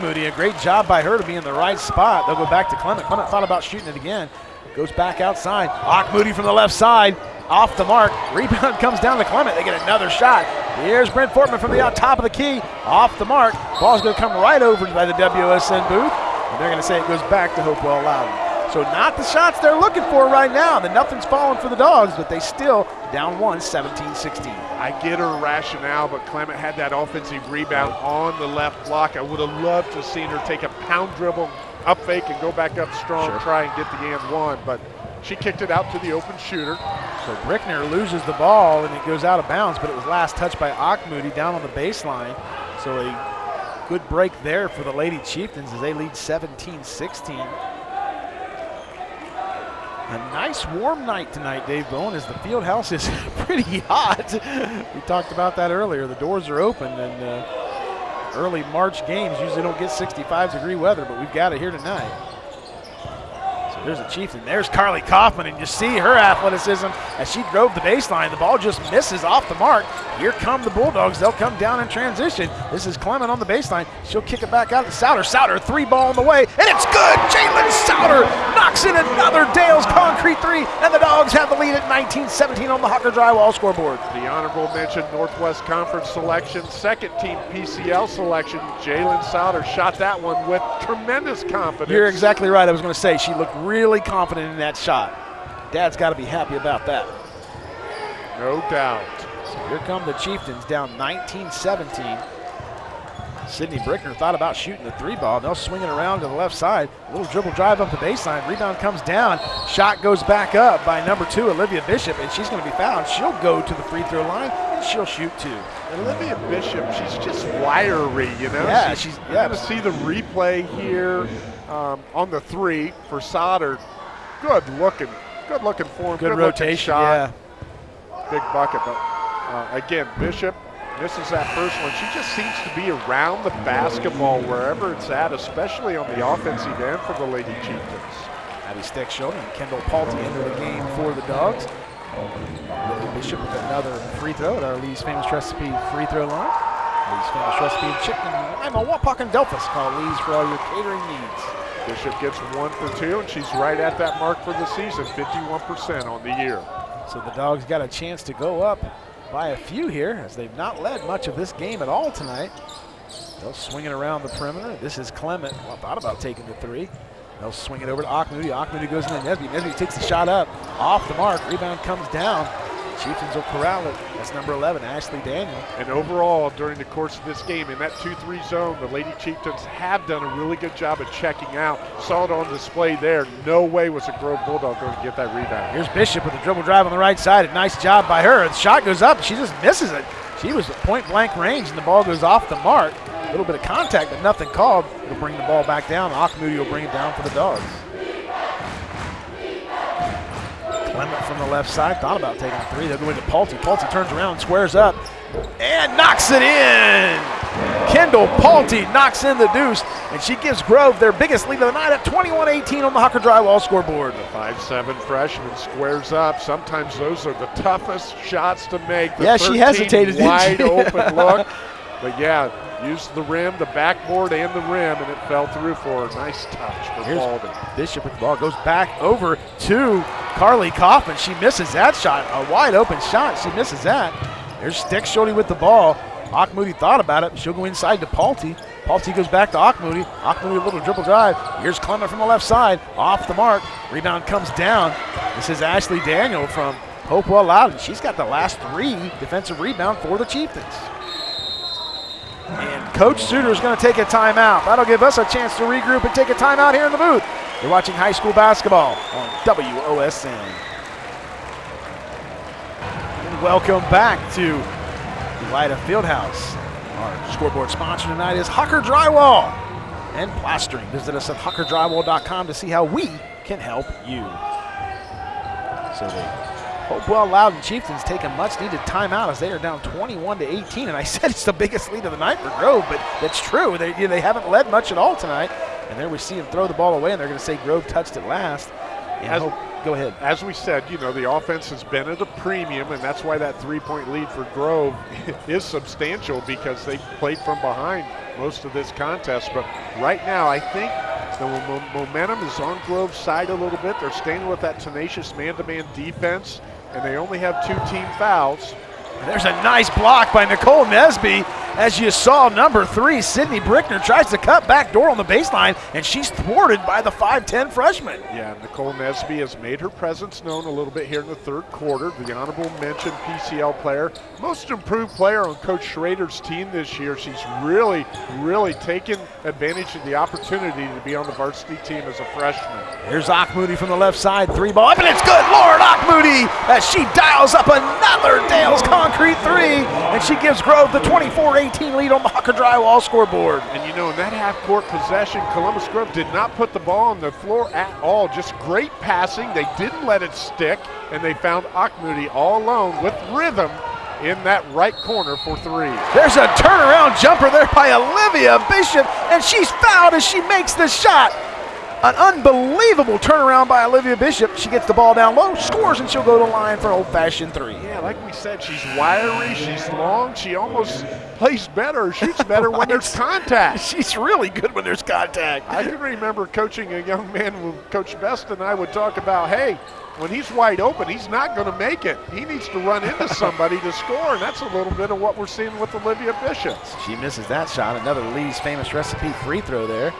Moody. A great job by her to be in the right spot. They'll go back to Clement. Clement thought about shooting it again. Goes back outside. Moody from the left side. Off the mark. Rebound comes down to Clement. They get another shot. Here's Bryn Fortman from the top of the key. Off the mark. Ball's going to come right over by the WSN booth. And they're going to say it goes back to Hopewell Loudon. So not the shots they're looking for right now. The nothing's falling for the Dogs, but they still down one, 17-16. I get her rationale, but Clement had that offensive rebound on the left block. I would have loved to have seen her take a pound dribble, up fake, and go back up strong, sure. try and get the and one, but she kicked it out to the open shooter. So Brickner loses the ball, and it goes out of bounds, but it was last touched by Moody down on the baseline. So a good break there for the Lady Chieftains as they lead 17-16. A nice warm night tonight, Dave Bowen, as the field house is pretty hot. we talked about that earlier. The doors are open, and uh, early March games usually don't get 65 degree weather, but we've got it here tonight. So there's the Chiefs, and there's Carly Kaufman, and you see her athleticism as she drove the baseline. The ball just misses off the mark. Here come the Bulldogs. They'll come down in transition. This is Clement on the baseline. She'll kick it back out to Sauter. Sauter, three ball on the way, and it's good. Jalen Sauter in another Dale's concrete three, and the Dogs have the lead at 19-17 on the Hucker Drywall scoreboard. The honorable mention Northwest Conference selection, second team PCL selection. Jalen Sauter shot that one with tremendous confidence. You're exactly right. I was going to say she looked really confident in that shot. Dad's got to be happy about that. No doubt. So here come the Chieftains down 19-17. Sydney Brickner thought about shooting the three ball. They'll swing it around to the left side. A little dribble drive up the baseline. Rebound comes down. Shot goes back up by number two, Olivia Bishop, and she's going to be fouled. She'll go to the free throw line and she'll shoot two. Olivia Bishop, she's just wiry, you know. Yeah, she's. You're Yeah, going to see the replay here um, on the three for Sauter. Good looking, good looking form. good looking rotation. shot. Yeah. big bucket. But uh, again, Bishop misses that first one. She just seems to be around the basketball wherever it's at, especially on the offensive end for the Lady Chieftains. Abby Stickshot and Kendall Paulty into the game for the Dogs. Lily Bishop with another free throw at our Lee's Famous Recipe free throw line. Lee's Famous Recipe Chicken. Lima Wapak and Delphos. Call Lee's for all your catering needs. Bishop gets one for two, and she's right at that mark for the season, 51% on the year. So the Dogs got a chance to go up by a few here as they've not led much of this game at all tonight. They'll swing it around the perimeter. This is Clement. Well, thought about taking the three. They'll swing it over to Auchmoody. Auchmoody goes into Nesby. Nesby takes the shot up, off the mark. Rebound comes down. Chieftains will corral it. That's number 11, Ashley Daniel. And overall, during the course of this game, in that 2-3 zone, the Lady Chieftains have done a really good job of checking out. Saw it on display there. No way was a Grove Bulldog going to get that rebound. Here's Bishop with a dribble drive on the right side. A nice job by her. The shot goes up. She just misses it. She was at point blank range, and the ball goes off the mark. A little bit of contact, but nothing called. It'll bring the ball back down. Auchmoody will bring it down for the Dogs. Clement from the left side thought about taking three. They'll go into Paulty. Paulty turns around, squares up, and knocks it in. Kendall Paulty knocks in the deuce, and she gives Grove their biggest lead of the night at 21-18 on the Hucker Drywall scoreboard. The 5-7 freshman squares up. Sometimes those are the toughest shots to make. The Yeah, she 13 hesitated, Wide open look. But yeah, used the rim, the backboard, and the rim, and it fell through for a Nice touch for Here's Baldwin. Bishop with the ball goes back over to Carly Kaufman. She misses that shot. A wide open shot. She misses that. There's Stick Shorty with the ball. Auchmoody thought about it. She'll go inside to Paulty. Paulty goes back to Auchmoody. Auchmoody a little dribble drive. Here's Clement from the left side. Off the mark. Rebound comes down. This is Ashley Daniel from Hopewell Loudon. She's got the last three defensive rebound for the Chieftains. And Coach Suter is going to take a timeout. That'll give us a chance to regroup and take a timeout here in the booth. You're watching high school basketball on WOSN. And welcome back to Elida Fieldhouse. Our scoreboard sponsor tonight is Hucker Drywall and Plastering. Visit us at huckerdrywall.com to see how we can help you. So they Hopewell Loudon Chieftains take a much needed timeout as they are down 21 to 18. And I said it's the biggest lead of the night for Grove, but that's true. They, you know, they haven't led much at all tonight. And there we see them throw the ball away, and they're going to say Grove touched it last. As- Hope, go ahead. As we said, you know, the offense has been at a premium, and that's why that three point lead for Grove is substantial because they played from behind most of this contest. But right now, I think the momentum is on Grove's side a little bit. They're staying with that tenacious man to man defense, and they only have two team fouls. And there's a nice block by Nicole Nesby. As you saw, number three, Sydney Brickner tries to cut back door on the baseline, and she's thwarted by the 5'10 freshman. Yeah, Nicole Nesby has made her presence known a little bit here in the third quarter. The honorable mention PCL player, most improved player on Coach Schrader's team this year. She's really, really taken advantage of the opportunity to be on the varsity team as a freshman. Here's Moody from the left side, three ball up, and it's good. Lauren Moody as she dials up another Dale's concrete three, and she gives Grove the 24-18 lead on the Hucker Drywall scoreboard. And you know, in that half court possession, Columbus Grove did not put the ball on the floor at all. Just great passing. They didn't let it stick, and they found Auchmoody all alone with rhythm in that right corner for three. There's a turnaround jumper there by Olivia Bishop, and she's fouled as she makes the shot. An unbelievable turnaround by Olivia Bishop. She gets the ball down low, scores, and she'll go to line for an old-fashioned three. Yeah, like we said, she's wiry, she's long, she almost plays better, shoots better when there's contact. She's really good when there's contact. I can remember coaching a young man Coach Best and I would talk about, hey, when he's wide open, he's not going to make it. He needs to run into somebody to score, and that's a little bit of what we're seeing with Olivia Bishop. She misses that shot. Another Lee's famous recipe free throw there.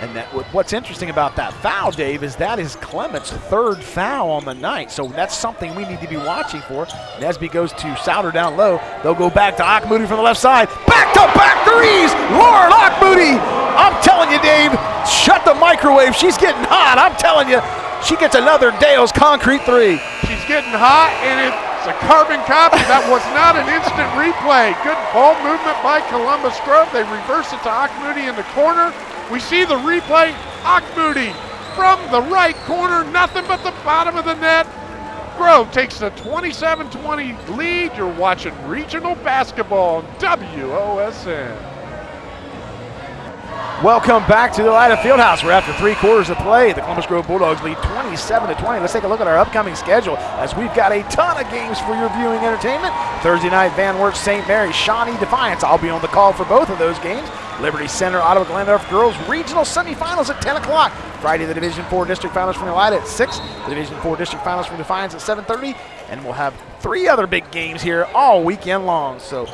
And that, what's interesting about that foul, Dave, is that is Clement's third foul on the night. So that's something we need to be watching for. Nesby goes to Sauter down low. They'll go back to Auchmoody from the left side. Back to back threes. Lauren Auchmoody. I'm telling you, Dave, shut the microwave. She's getting hot. I'm telling you, she gets another Dale's concrete three. She's getting hot, and it's a carbon copy. That was not an instant replay. Good ball movement by Columbus Grove. They reverse it to Auchmoody in the corner. We see the replay. Auchmoody from the right corner, nothing but the bottom of the net. Grove takes the 27-20 lead. You're watching regional basketball on WOSN. Welcome back to the Elida Fieldhouse. We're after three quarters of play. The Columbus Grove Bulldogs lead 27 to 20. Let's take a look at our upcoming schedule as we've got a ton of games for your viewing entertainment. Thursday night, Van Wert, St. Mary, Shawnee Defiance. I'll be on the call for both of those games. Liberty Center, Ottawa Glandorf girls regional semifinals at 10 o'clock. Friday, the Division 4 district finals from Elida at 6. The Division 4 district finals from Defiance at 7.30. And we'll have three other big games here all weekend long. So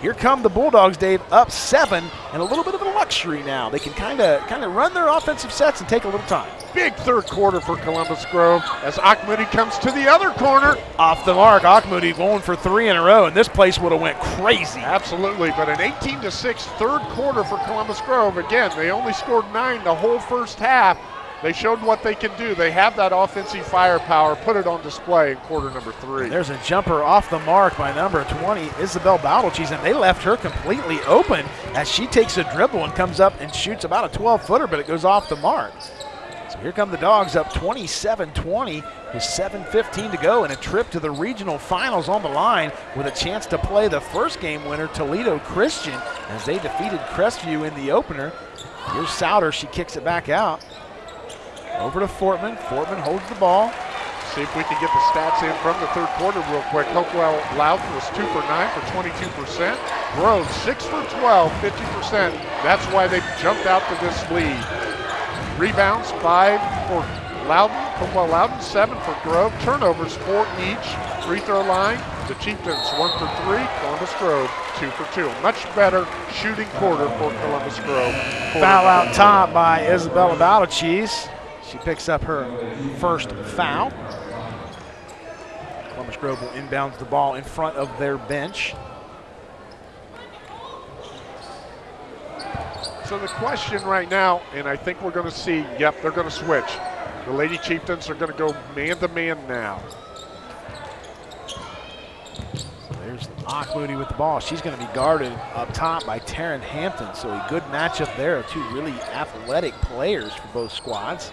here come the Bulldogs, Dave, up seven, and a little bit of a luxury now. They can kind of kind of run their offensive sets and take a little time. Big third quarter for Columbus Grove as Auchmoody comes to the other corner. Off the mark, Auchmoody going for three in a row, and this place would have went crazy. Absolutely, but an 18 to 6 third quarter for Columbus Grove. Again, they only scored nine the whole first half. They showed what they can do. They have that offensive firepower. Put it on display in quarter number three. There's a jumper off the mark by number 20, Isabel Bowdlecheese, and they left her completely open as she takes a dribble and comes up and shoots about a 12-footer, but it goes off the mark. So here come the Dogs up 27-20 with 7.15 to go and a trip to the regional finals on the line with a chance to play the first game winner, Toledo Christian, as they defeated Crestview in the opener. Here's Sauter. She kicks it back out. Over to Fortman. Fortman holds the ball. See if we can get the stats in from the third quarter real quick. Hopewell Loudon was 2 for 9 for 22%. Grove 6 for 12, 50%. That's why they jumped out to this lead. Rebounds 5 for Loudon. Hopewell Loudon 7 for Grove. Turnovers 4 each. Free throw line. The Chieftains 1 for 3. Columbus Grove 2 for 2. Much better shooting quarter for Columbus Grove. Foul out top by Isabella Bowdlecheese. She picks up her first foul. Columbus Grove will inbounds the ball in front of their bench. So the question right now, and I think we're going to see, yep, they're going to switch. The Lady Chieftains are going to go man-to-man -man now. There's Moody with the ball. She's going to be guarded up top by Taryn Hampton. So a good matchup there of two really athletic players for both squads.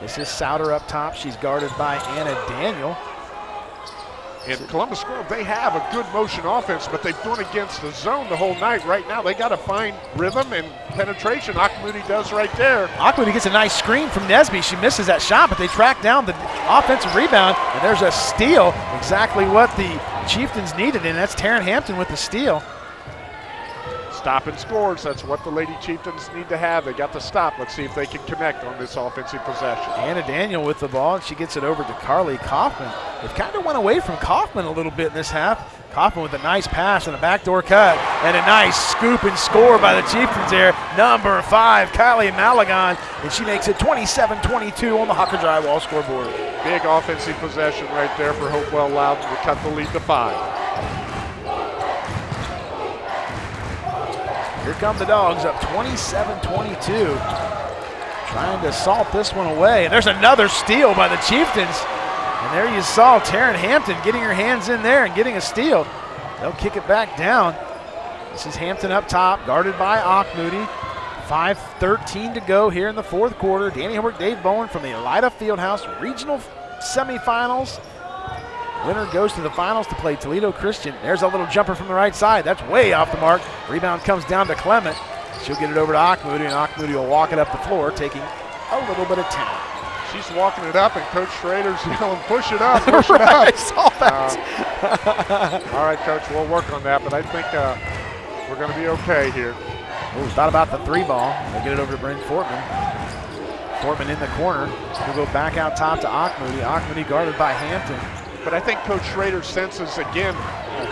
This is Sauter up top. She's guarded by Anna Daniel. And Columbus Grove, they have a good motion offense, but they've gone against the zone the whole night. Right now, they got to find rhythm and penetration. Auchmoody does right there. Auchmoody gets a nice screen from Nesby. She misses that shot, but they track down the offensive rebound, and there's a steal. Exactly what the Chieftains needed, and that's Taryn Hampton with the steal. Stop and scores. That's what the Lady Chieftains need to have. They got the stop. Let's see if they can connect on this offensive possession. Anna Daniel with the ball, and she gets it over to Carly Kaufman. It kind of went away from Kaufman a little bit in this half. Kaufman with a nice pass and a backdoor cut, and a nice scoop and score by the Chieftains there. Number five, Kylie Malagon, and she makes it 27-22 on the Hucker Drywall scoreboard. Big offensive possession right there for Hopewell Loudon to cut the lead to five. Here come the Dogs up 27-22. Trying to salt this one away. And there's another steal by the Chieftains. And there you saw Taryn Hampton getting her hands in there and getting a steal. They'll kick it back down. This is Hampton up top, guarded by Moody. 5.13 to go here in the fourth quarter. Danny Holbrook, Dave Bowen from the Elida Fieldhouse Regional Semifinals. Winner goes to the finals to play Toledo Christian. There's a little jumper from the right side. That's way off the mark. Rebound comes down to Clement. She'll get it over to Auchmoody, and Auchmoody will walk it up the floor, taking a little bit of time. she's walking it up, and Coach Schrader's yelling, "Push it up, push right, it up!" I saw that. Uh, all right, Coach, we'll work on that, but I think uh, we're going to be okay here. Ooh, thought about the three ball. They get it over to Bryn Fortman. Fortman in the corner. He'll go back out top to Auchmoody. Auchmoody guarded by Hampton. But I think Coach Schrader senses again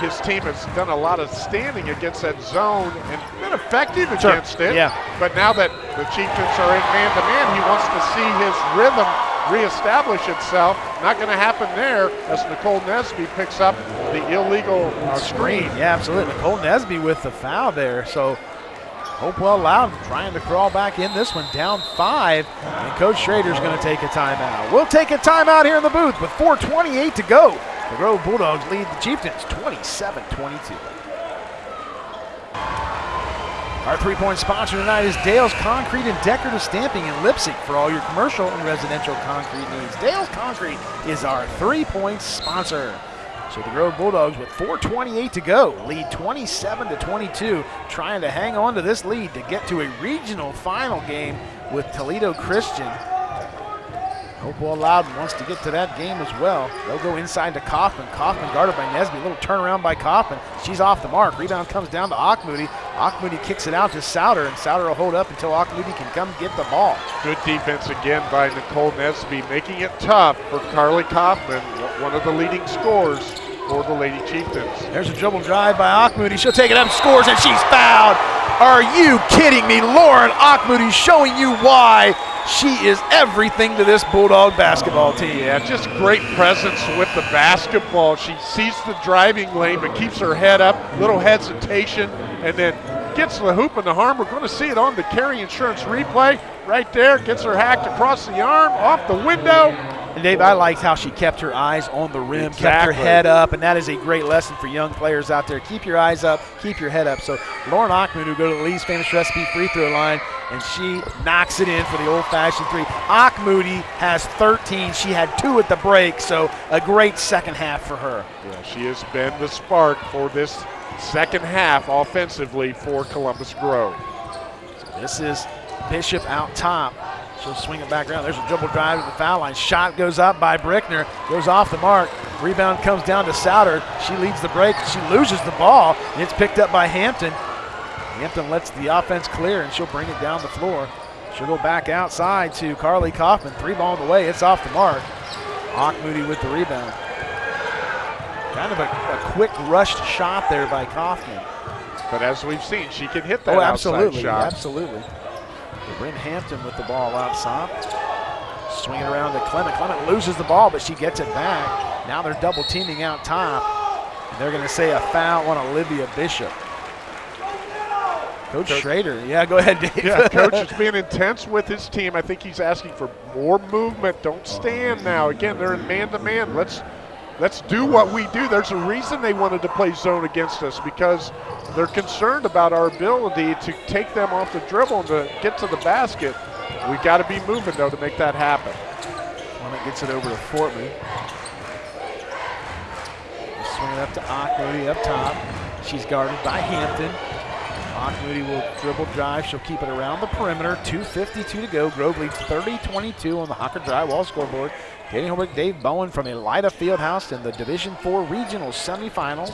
his team has done a lot of standing against that zone and been effective Sure. against it. Yeah. But now that the Chieftains are in man-to-man, he wants to see his rhythm reestablish itself. Not going to happen there as Nicole Nesby picks up the illegal uh, screen. Yeah, absolutely. Nicole Nesby with the foul there. So Hopewell Loud trying to crawl back in this one, down five. And Coach Schrader's going to take a timeout. We'll take a timeout here in the booth with 4.28 to go. The Grove Bulldogs lead the Chieftains 27 22. Our three-point sponsor tonight is Dale's Concrete and Decorative Stamping in Leipsic for all your commercial and residential concrete needs. Dale's Concrete is our three-point sponsor. So the Grove Bulldogs with 4:28 to go, lead 27 to 22, trying to hang on to this lead to get to a regional final game with Toledo Christian. Hopewell Loudon wants to get to that game as well. They'll go inside to Kaufman. Kaufman guarded by Nesby. A little turnaround by Kaufman. She's off the mark. Rebound comes down to Auchmoody. Auchmoody kicks it out to Sauter, and Sauter will hold up until Auchmoody can come get the ball. Good defense again by Nicole Nesby, making it tough for Carly Kaufman, one of the leading scorers for the Lady Chieftains. There's a dribble drive by Auchmoody. She'll take it up, scores, and she's fouled. Are you kidding me? Lauren Auchmoody showing you why she is everything to this Bulldog basketball team. Yeah, just great presence with the basketball. She sees the driving lane but keeps her head up, little hesitation, and then gets the hoop and the arm. We're going to see it on the carry insurance replay right there. Gets her hacked across the arm, off the window. And Dave, I liked how she kept her eyes on the rim, kept her head up, and that is a great lesson for young players out there. Keep your eyes up, keep your head up. So Lauren Ackman, who go to the Lee's famous recipe free throw line, and she knocks it in for the old-fashioned three. Moody has 13. She had two at the break, so a great second half for her. Yeah, she has been the spark for this second half offensively for Columbus Grove. This is Bishop out top. She'll swing it back around. There's a dribble drive to the foul line. Shot goes up by Brickner. Goes off the mark. Rebound comes down to Sauter. She leads the break. She loses the ball. And it's picked up by Hampton. Hampton lets the offense clear and she'll bring it down the floor. She'll go back outside to Carly Kaufman. Three ball on the way. It's off the mark. Moody with the rebound. Kind of a, a quick rushed shot there by Kaufman. But as we've seen, she can hit that Oh, absolutely, shot. absolutely. Bryn Hampton with the ball outside. Swinging around to Clement. Clement loses the ball, but she gets it back. Now they're double teaming out top. And they're going to say a foul on Olivia Bishop. Coach, Coach- Schrader. Yeah, go ahead, Dave. Yeah, coach is being intense with his team. I think he's asking for more movement. Don't stand now. Again, they're in man-to-man. Let's let's do what we do. There's a reason they wanted to play zone against us because they're concerned about our ability to take them off the dribble and to get to the basket. We got to be moving though to make that happen. When it gets it over to Fortman. Swinging up to Moody up top. She's guarded by Hampton. Moody will dribble drive. She'll keep it around the perimeter. 2.52 to go. Grove leads 30-22 on the Hucker Drywall scoreboard. Katie Holbrook, Dave Bowen from Elida Fieldhouse in the Division Four Regional Semifinals.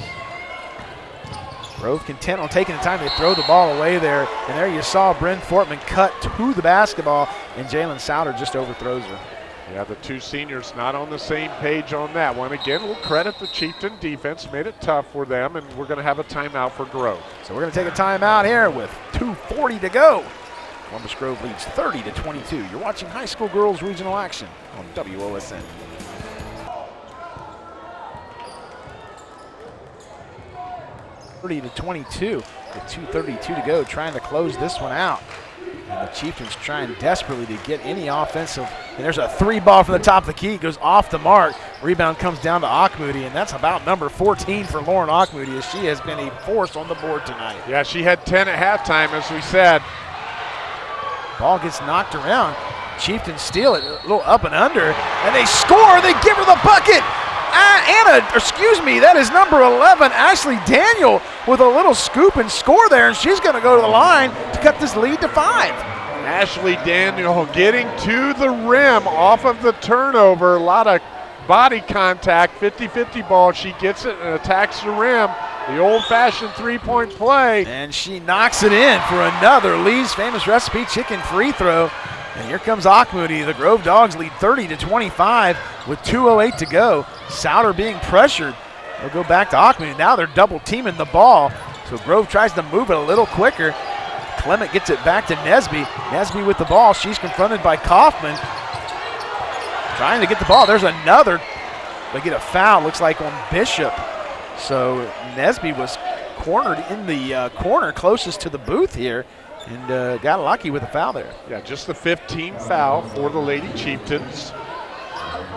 Grove content on taking the time to throw the ball away there. And there you saw Bryn Fortman cut to the basketball, and Jalen Sauter just overthrows her. Yeah, the two seniors not on the same page on that one. Again, we'll credit the Chieftain defense. Made it tough for them, and we're going to have a timeout for Grove. So we're going to take a timeout here with 2.40 to go. Columbus Grove leads 30 to 22. You're watching high school girls regional action on WOSN. Thirty to 22 with 2.32 to go, trying to close this one out. And the Chieftains trying desperately to get any offensive. And there's a three ball from the top of the key, goes off the mark. Rebound comes down to Auchmoody, and that's about number 14 for Lauren Auchmoody, as she has been a force on the board tonight. Yeah, she had 10 at halftime, as we said. Ball gets knocked around. Chieftains steal it, a little up and under, and they score. They give her the bucket. Ah, Anna, excuse me, that is number 11, Ashley Daniel, with a little scoop and score there, and she's going to go to the line to cut this lead to five. Ashley Daniel getting to the rim off of the turnover. A lot of body contact, 50 50 ball. She gets it and attacks the rim. The old fashioned three point play. And she knocks it in for another Lee's famous recipe chicken free throw. And here comes Auchmoody. The Grove Dogs lead 30 to 25 with 2.08 to go. Sauter being pressured. They'll go back to Auchmoody. Now they're double teaming the ball. So Grove tries to move it a little quicker. Clement gets it back to Nesby. Nesby with the ball. She's confronted by Kaufman. Trying to get the ball. There's another. They get a foul, looks like on Bishop. So Nesby was cornered in the uh, corner closest to the booth here and uh, got lucky with a foul there. Yeah, just the 15th foul for the Lady Chieftains.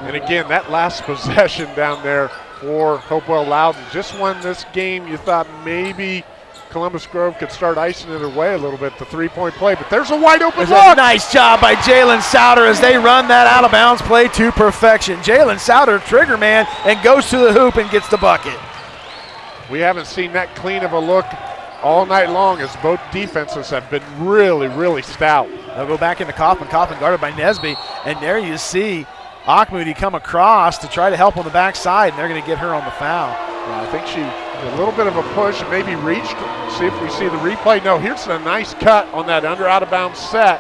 And again, that last possession down there for Hopewell Loudon just won this game. You thought maybe Columbus Grove could start icing it away a little bit, the three point play, but there's a wide open There's look. nice job by Jalen Sauter as they run that out of bounds play to perfection. Jalen Sauter, trigger man, and goes to the hoop and gets the bucket. We haven't seen that clean of a look all night long as both defenses have been really, really stout. They'll go back into Kaufman. Kaufman guarded by Nesby. And there you see Auchmoody come across to try to help on the backside, and they're going to get her on the foul. Yeah, I think she a little bit of a push, maybe reached. See if we see the replay. No, here's a nice cut on that under out of bounds set.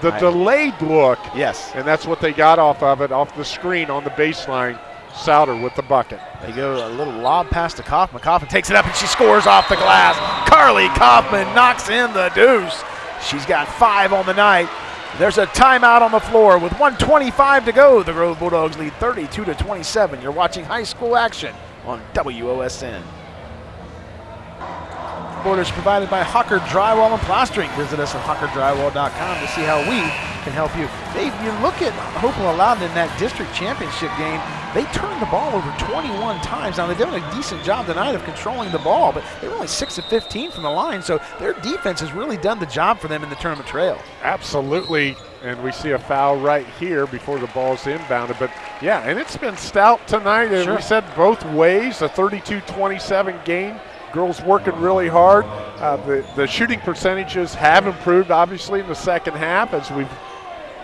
The Nice. delayed look, Yes. and that's what they got off of it, off the screen on the baseline. Sauter with the bucket. They go a little lob pass to Kaufman. Kaufman takes it up and she scores off the glass. Carly Kaufman knocks in the deuce. She's got five on the night. There's a timeout on the floor with 125 to go. The Grove Bulldogs lead 32 to 27. You're watching high school action on WOSN. Borders provided by Hucker Drywall and Plastering. Visit us at huckerdrywall.com to see how we can help you. Dave, you look at Hopewell Loudon in that district championship game, they turned the ball over 21 times. Now, they're doing a decent job tonight of controlling the ball, but they were only 6 of 15 from the line, so their defense has really done the job for them in the tournament trail. Absolutely. And we see a foul right here before the ball's inbounded. But yeah, and it's been stout tonight. And Sure. we said both ways, a 32 27 game. Girls working really hard. Uh, the, the shooting percentages have improved, obviously, in the second half as we've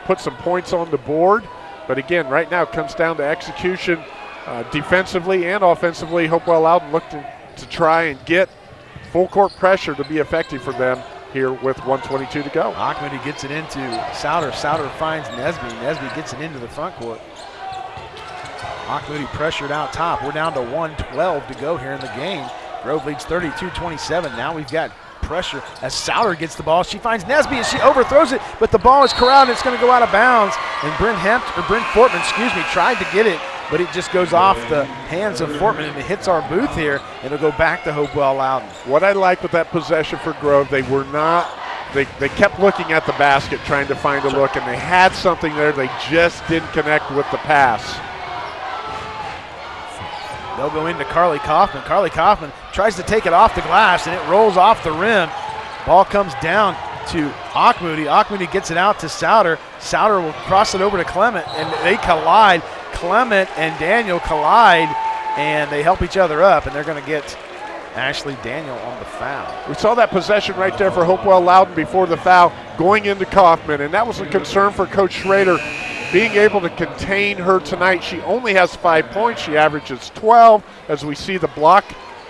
put some points on the board. But again, right now it comes down to execution uh, defensively and offensively. Hopewell Loudon looked to, to try and get full court pressure to be effective for them here with 122 to go. Auchmoody gets it into Sauter. Sauter finds Nesby. Nesby gets it into the front court. Auchmoody pressured out top. We're down to 112 to go here in the game. Grove leads 32-27. Now we've got pressure as Sauter gets the ball. She finds Nesby and she overthrows it, but the ball is corralled and it's going to go out of bounds. And Brent Hempt, or Bryn Fortman, excuse me, tried to get it, but it just goes off the hands of Fortman and it hits our booth here. It'll go back to Hopewell Loudon. What I like with that possession for Grove, they were not, they, they kept looking at the basket trying to find a look, and they had something there. They just didn't connect with the pass. They'll go into Carly Kaufman. Carly Kaufman tries to take it off the glass and it rolls off the rim. Ball comes down to Auchmoody. Auchmoody gets it out to Sauter. Sauter will cross it over to Clement and they collide. Clement and Daniel collide and they help each other up and they're going to get Ashley Daniel on the foul. We saw that possession right there for Hopewell Loudon before the foul going into Kaufman, and that was a concern for Coach Schrader being able to contain her tonight. She only has five points. She averages 12 as we see the block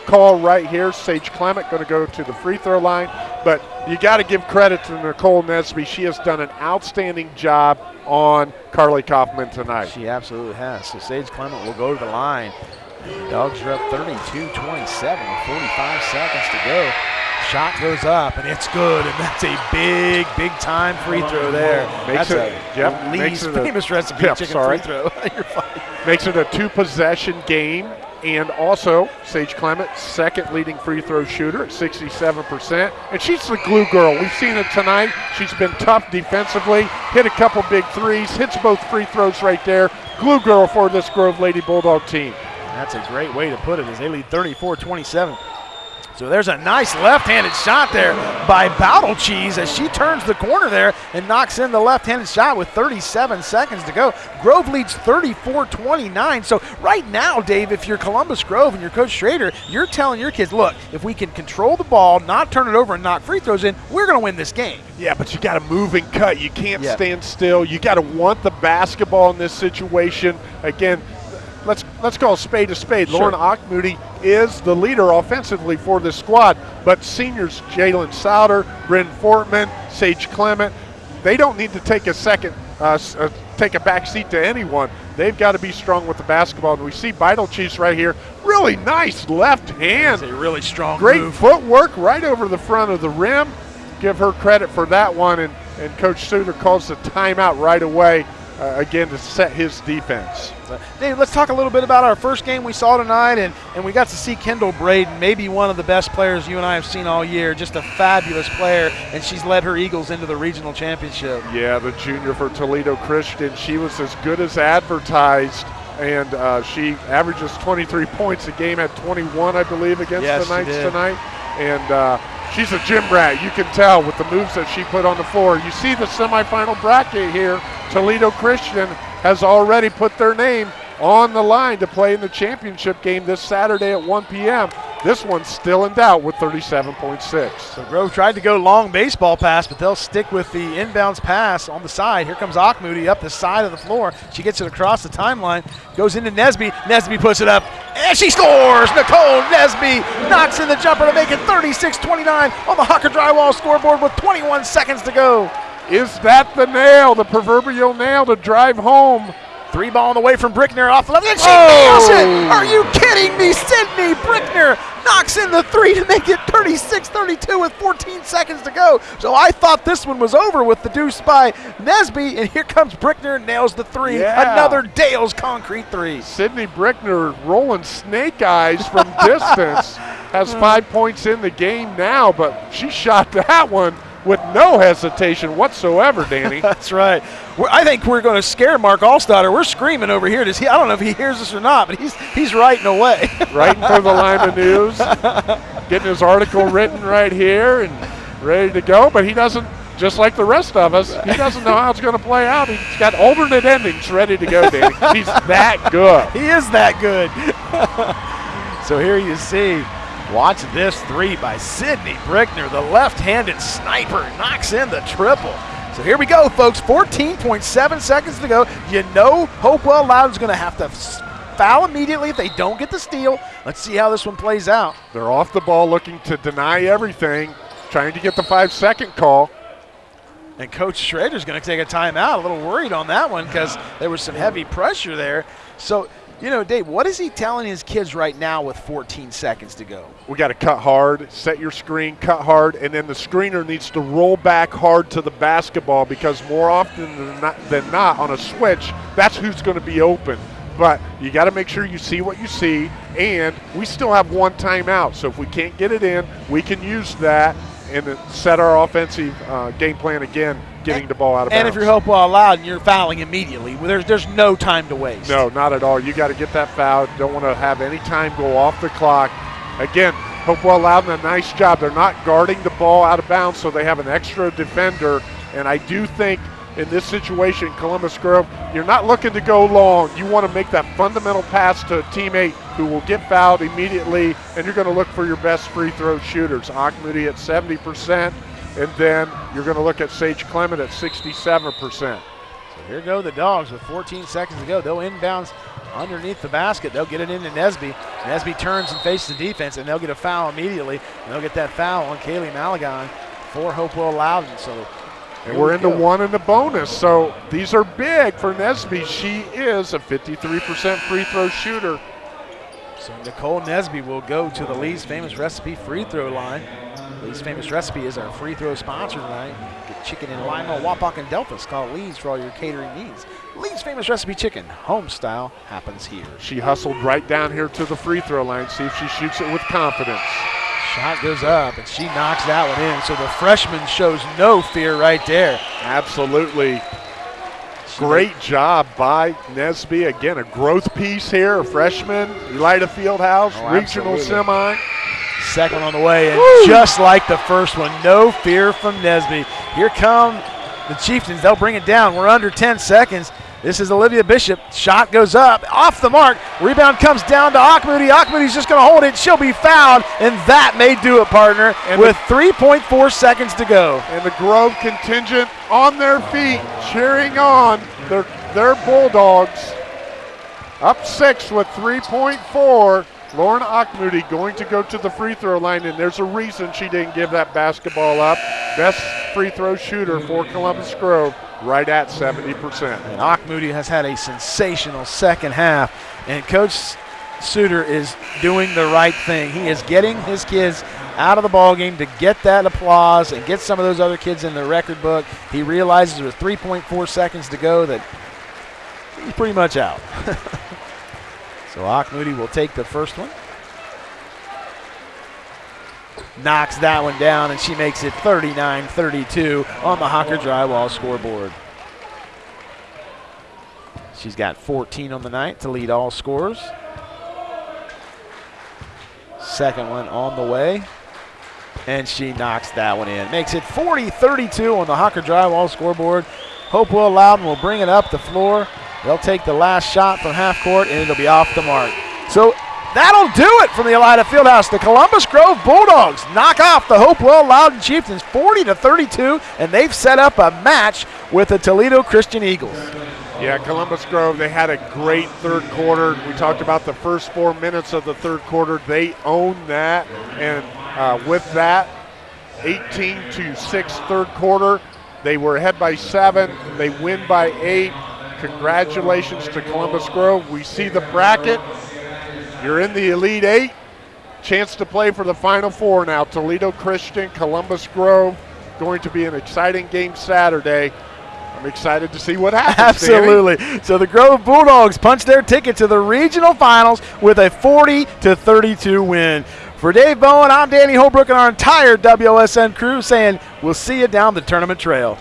call right here. Sage Clement going to go to the free throw line. But you got to give credit to Nicole Nesby. She has done an outstanding job on Carly Kaufman tonight. She absolutely has. So Sage Clement will go to the line. Dogs are up 32-27 with 45 seconds to go. Shot goes up and it's good, and that's a big, big time free throw there. Makes that's it- a yep, Lee's makes it a- famous recipe Yep, chicken sorry. free throw. You're. Makes it a two possession game. And also, Sage Clement, second leading free throw shooter at 67%. And she's the glue girl. We've seen it tonight. She's been tough defensively, hit a couple big threes, hits both free throws right there. Glue girl for this Grove Lady Bulldog team. That's a great way to put it as they lead 34-27. So there's a nice left-handed shot there by Battle Cheese as she turns the corner there and knocks in the left-handed shot with 37 seconds to go. Grove leads 34-29. So right now, Dave, if you're Columbus Grove and you're Coach Schrader, you're telling your kids, look, if we can control the ball, not turn it over and knock free throws in, we're going to win this game. Yeah, but you got to move and cut. You can't Yeah. stand still. You got to want the basketball in this situation. Again, let's let's call a spade a spade. Sure. Lauren Auchmoody is the leader offensively for this squad, but seniors Jalen Sauter, Bryn Fortman, Sage Clement, they don't need to take a second, uh, uh, take a back seat to anyone. They've got to be strong with the basketball. And we see Vital Chiefs right here. Really nice left hand. It's a really strong Great move. footwork right over the front of the rim. Give her credit for that one. And, and Coach Suter calls the timeout right away, uh, again, to set his defense. Dave, let's talk a little bit about our first game we saw tonight, and, and we got to see Kendall Braden, maybe one of the best players you and I have seen all year, just a fabulous player, and she's led her Eagles into the regional championship. Yeah, the junior for Toledo Christian. She was as good as advertised. And uh, she averages 23 points a game, at 21, I believe, against Yes, the Knights tonight. And uh, she's a gym rat. You can tell with the moves that she put on the floor. You see the semifinal bracket here. Toledo Christian has already put their name on the line to play in the championship game this Saturday at 1 p.m. This one's still in doubt with 37.6. So Grove tried to go long baseball pass, but they'll stick with the inbounds pass on the side. Here comes Auchmoody up the side of the floor. She gets it across the timeline, goes into Nesby. Nesby puts it up, and she scores! Nicole Nesby knocks in the jumper to make it 36-29 on the Hucker Drywall scoreboard with 21 seconds to go. Is that the nail, the proverbial nail to drive home? Three ball on the way from Brickner off the left, and she Oh! nails it! Are you kidding me? Sydney Brickner knocks in the three to make it 36-32 with 14 seconds to go. So I thought this one was over with the deuce by Nesby, and here comes Brickner, nails the three. Yeah. Another Dale's concrete three. Sydney Brickner rolling snake eyes from distance. Has five points in the game now, but she shot that one with no hesitation whatsoever, Danny. That's right. We're, I think we're going to scare Mark Allstatter. We're screaming over here. Does he? I don't know if he hears us or not, but he's he's writing away. Writing for the Lima News, getting his article written right here and ready to go. But he doesn't, just like the rest of us, he doesn't know how it's going to play out. He's got alternate endings ready to go, Danny. He's that good. He is that good. so here you see, watch this three by Sidney Brickner. The left-handed sniper knocks in the triple. So here we go, folks. 14.7 seconds to go. You know Hopewell Loudon's going to have to foul immediately if they don't get the steal. Let's see how this one plays out. They're off the ball looking to deny everything, trying to get the five second call. And Coach Schrader's going to take a timeout. A little worried on that one because there was some heavy pressure there. So, you know, Dave, what is he telling his kids right now with 14 seconds to go? We got to cut hard, set your screen, cut hard, and then the screener needs to roll back hard to the basketball because more often than not, than not on a switch, that's who's going to be open. But you got to make sure you see what you see, and we still have one timeout. So if we can't get it in, we can use that and set our offensive uh, game plan again, getting the ball out of And bounds. if you're Hopewell Loudon and you're fouling immediately, well, there's there's no time to waste. No, not at all. You got to get that foul. Don't want to have any time go off the clock. Again, Hopewell Loudon a nice job. They're not guarding the ball out of bounds, so they have an extra defender. And I do think in this situation, Columbus Grove, you're not looking to go long. You want to make that fundamental pass to a teammate who will get fouled immediately, and you're going to look for your best free throw shooters. Auchmoody at 70%, and then you're going to look at Sage Clement at 67%. So here go the dogs with 14 seconds to go. They'll inbounds underneath the basket. They'll get it into Nesby. Nesby turns and faces the defense, and they'll get a foul immediately. And they'll get that foul on Kaylee Malagon for Hopewell Loudon. So And we're we into go. one in the bonus. So these are big for Nesby. She is a 53% free throw shooter. So Nicole Nesby will go to the Lee's Famous Recipe free throw line. Lee's Famous Recipe is our free throw sponsor tonight. Get chicken in Lima, Wapak, and Delphos. Call Lee's for all your catering needs. Lee's Famous Recipe Chicken, home style, happens here. She hustled right down here to the free throw line. See if she shoots it with confidence. Shot goes up, and she knocks that one in. So the freshman shows no fear right there. Absolutely. Great job by Nesby. Again, a growth piece here, a freshman, Elida Fieldhouse, Oh, regional absolutely. semi. Second on the way, and Woo! just like the first one, no fear from Nesby. Here come the Chieftains. They'll bring it down. We're under 10 seconds. This is Olivia Bishop. Shot goes up, off the mark. Rebound comes down to Auchmoody. Auchmoody's just going to hold it. She'll be fouled, and that may do it, partner, and with 3.4 seconds to go. And the Grove contingent on their feet, cheering on their, their Bulldogs. Up six with 3.4. Lauren Auchmoody going to go to the free throw line, and there's a reason she didn't give that basketball up. Best free throw shooter for Columbus Grove right at 70%. And has had a sensational second half, and Coach Suter is doing the right thing. He is getting his kids out of the ball game to get that applause and get some of those other kids in the record book. He realizes with 3.4 seconds to go that he's pretty much out. so Auchmoody will take the first one knocks that one down, and she makes it 39 32 on the Hucker Drywall scoreboard. She's got 14 on the night to lead all scores. Second one on the way. And she knocks that one in. Makes it 40 32 on the Hucker Drywall scoreboard. Hopewell Loudon will bring it up the floor. They'll take the last shot from half court, and it'll be off the mark. So That'll do it from the Elida Fieldhouse. The Columbus Grove Bulldogs knock off the Hopewell Loudon Chieftains 40 to 32, and they've set up a match with the Toledo Christian Eagles. Yeah, Columbus Grove, they had a great third quarter. We talked about the first four minutes of the third quarter. They owned that, and uh, with that, 18 to 6 third quarter, they were ahead by seven. They win by eight. Congratulations to Columbus Grove. We see the bracket. You're in the Elite Eight. Chance to play for the Final Four now. Toledo Christian, Columbus Grove. Going to be an exciting game Saturday. I'm excited to see what happens. Absolutely. Danny. So the Grove Bulldogs punch their ticket to the regional finals with a 40 to 32 win. For Dave Bowen, I'm Danny Holbrook and our entire WSN crew saying we'll see you down the tournament trail.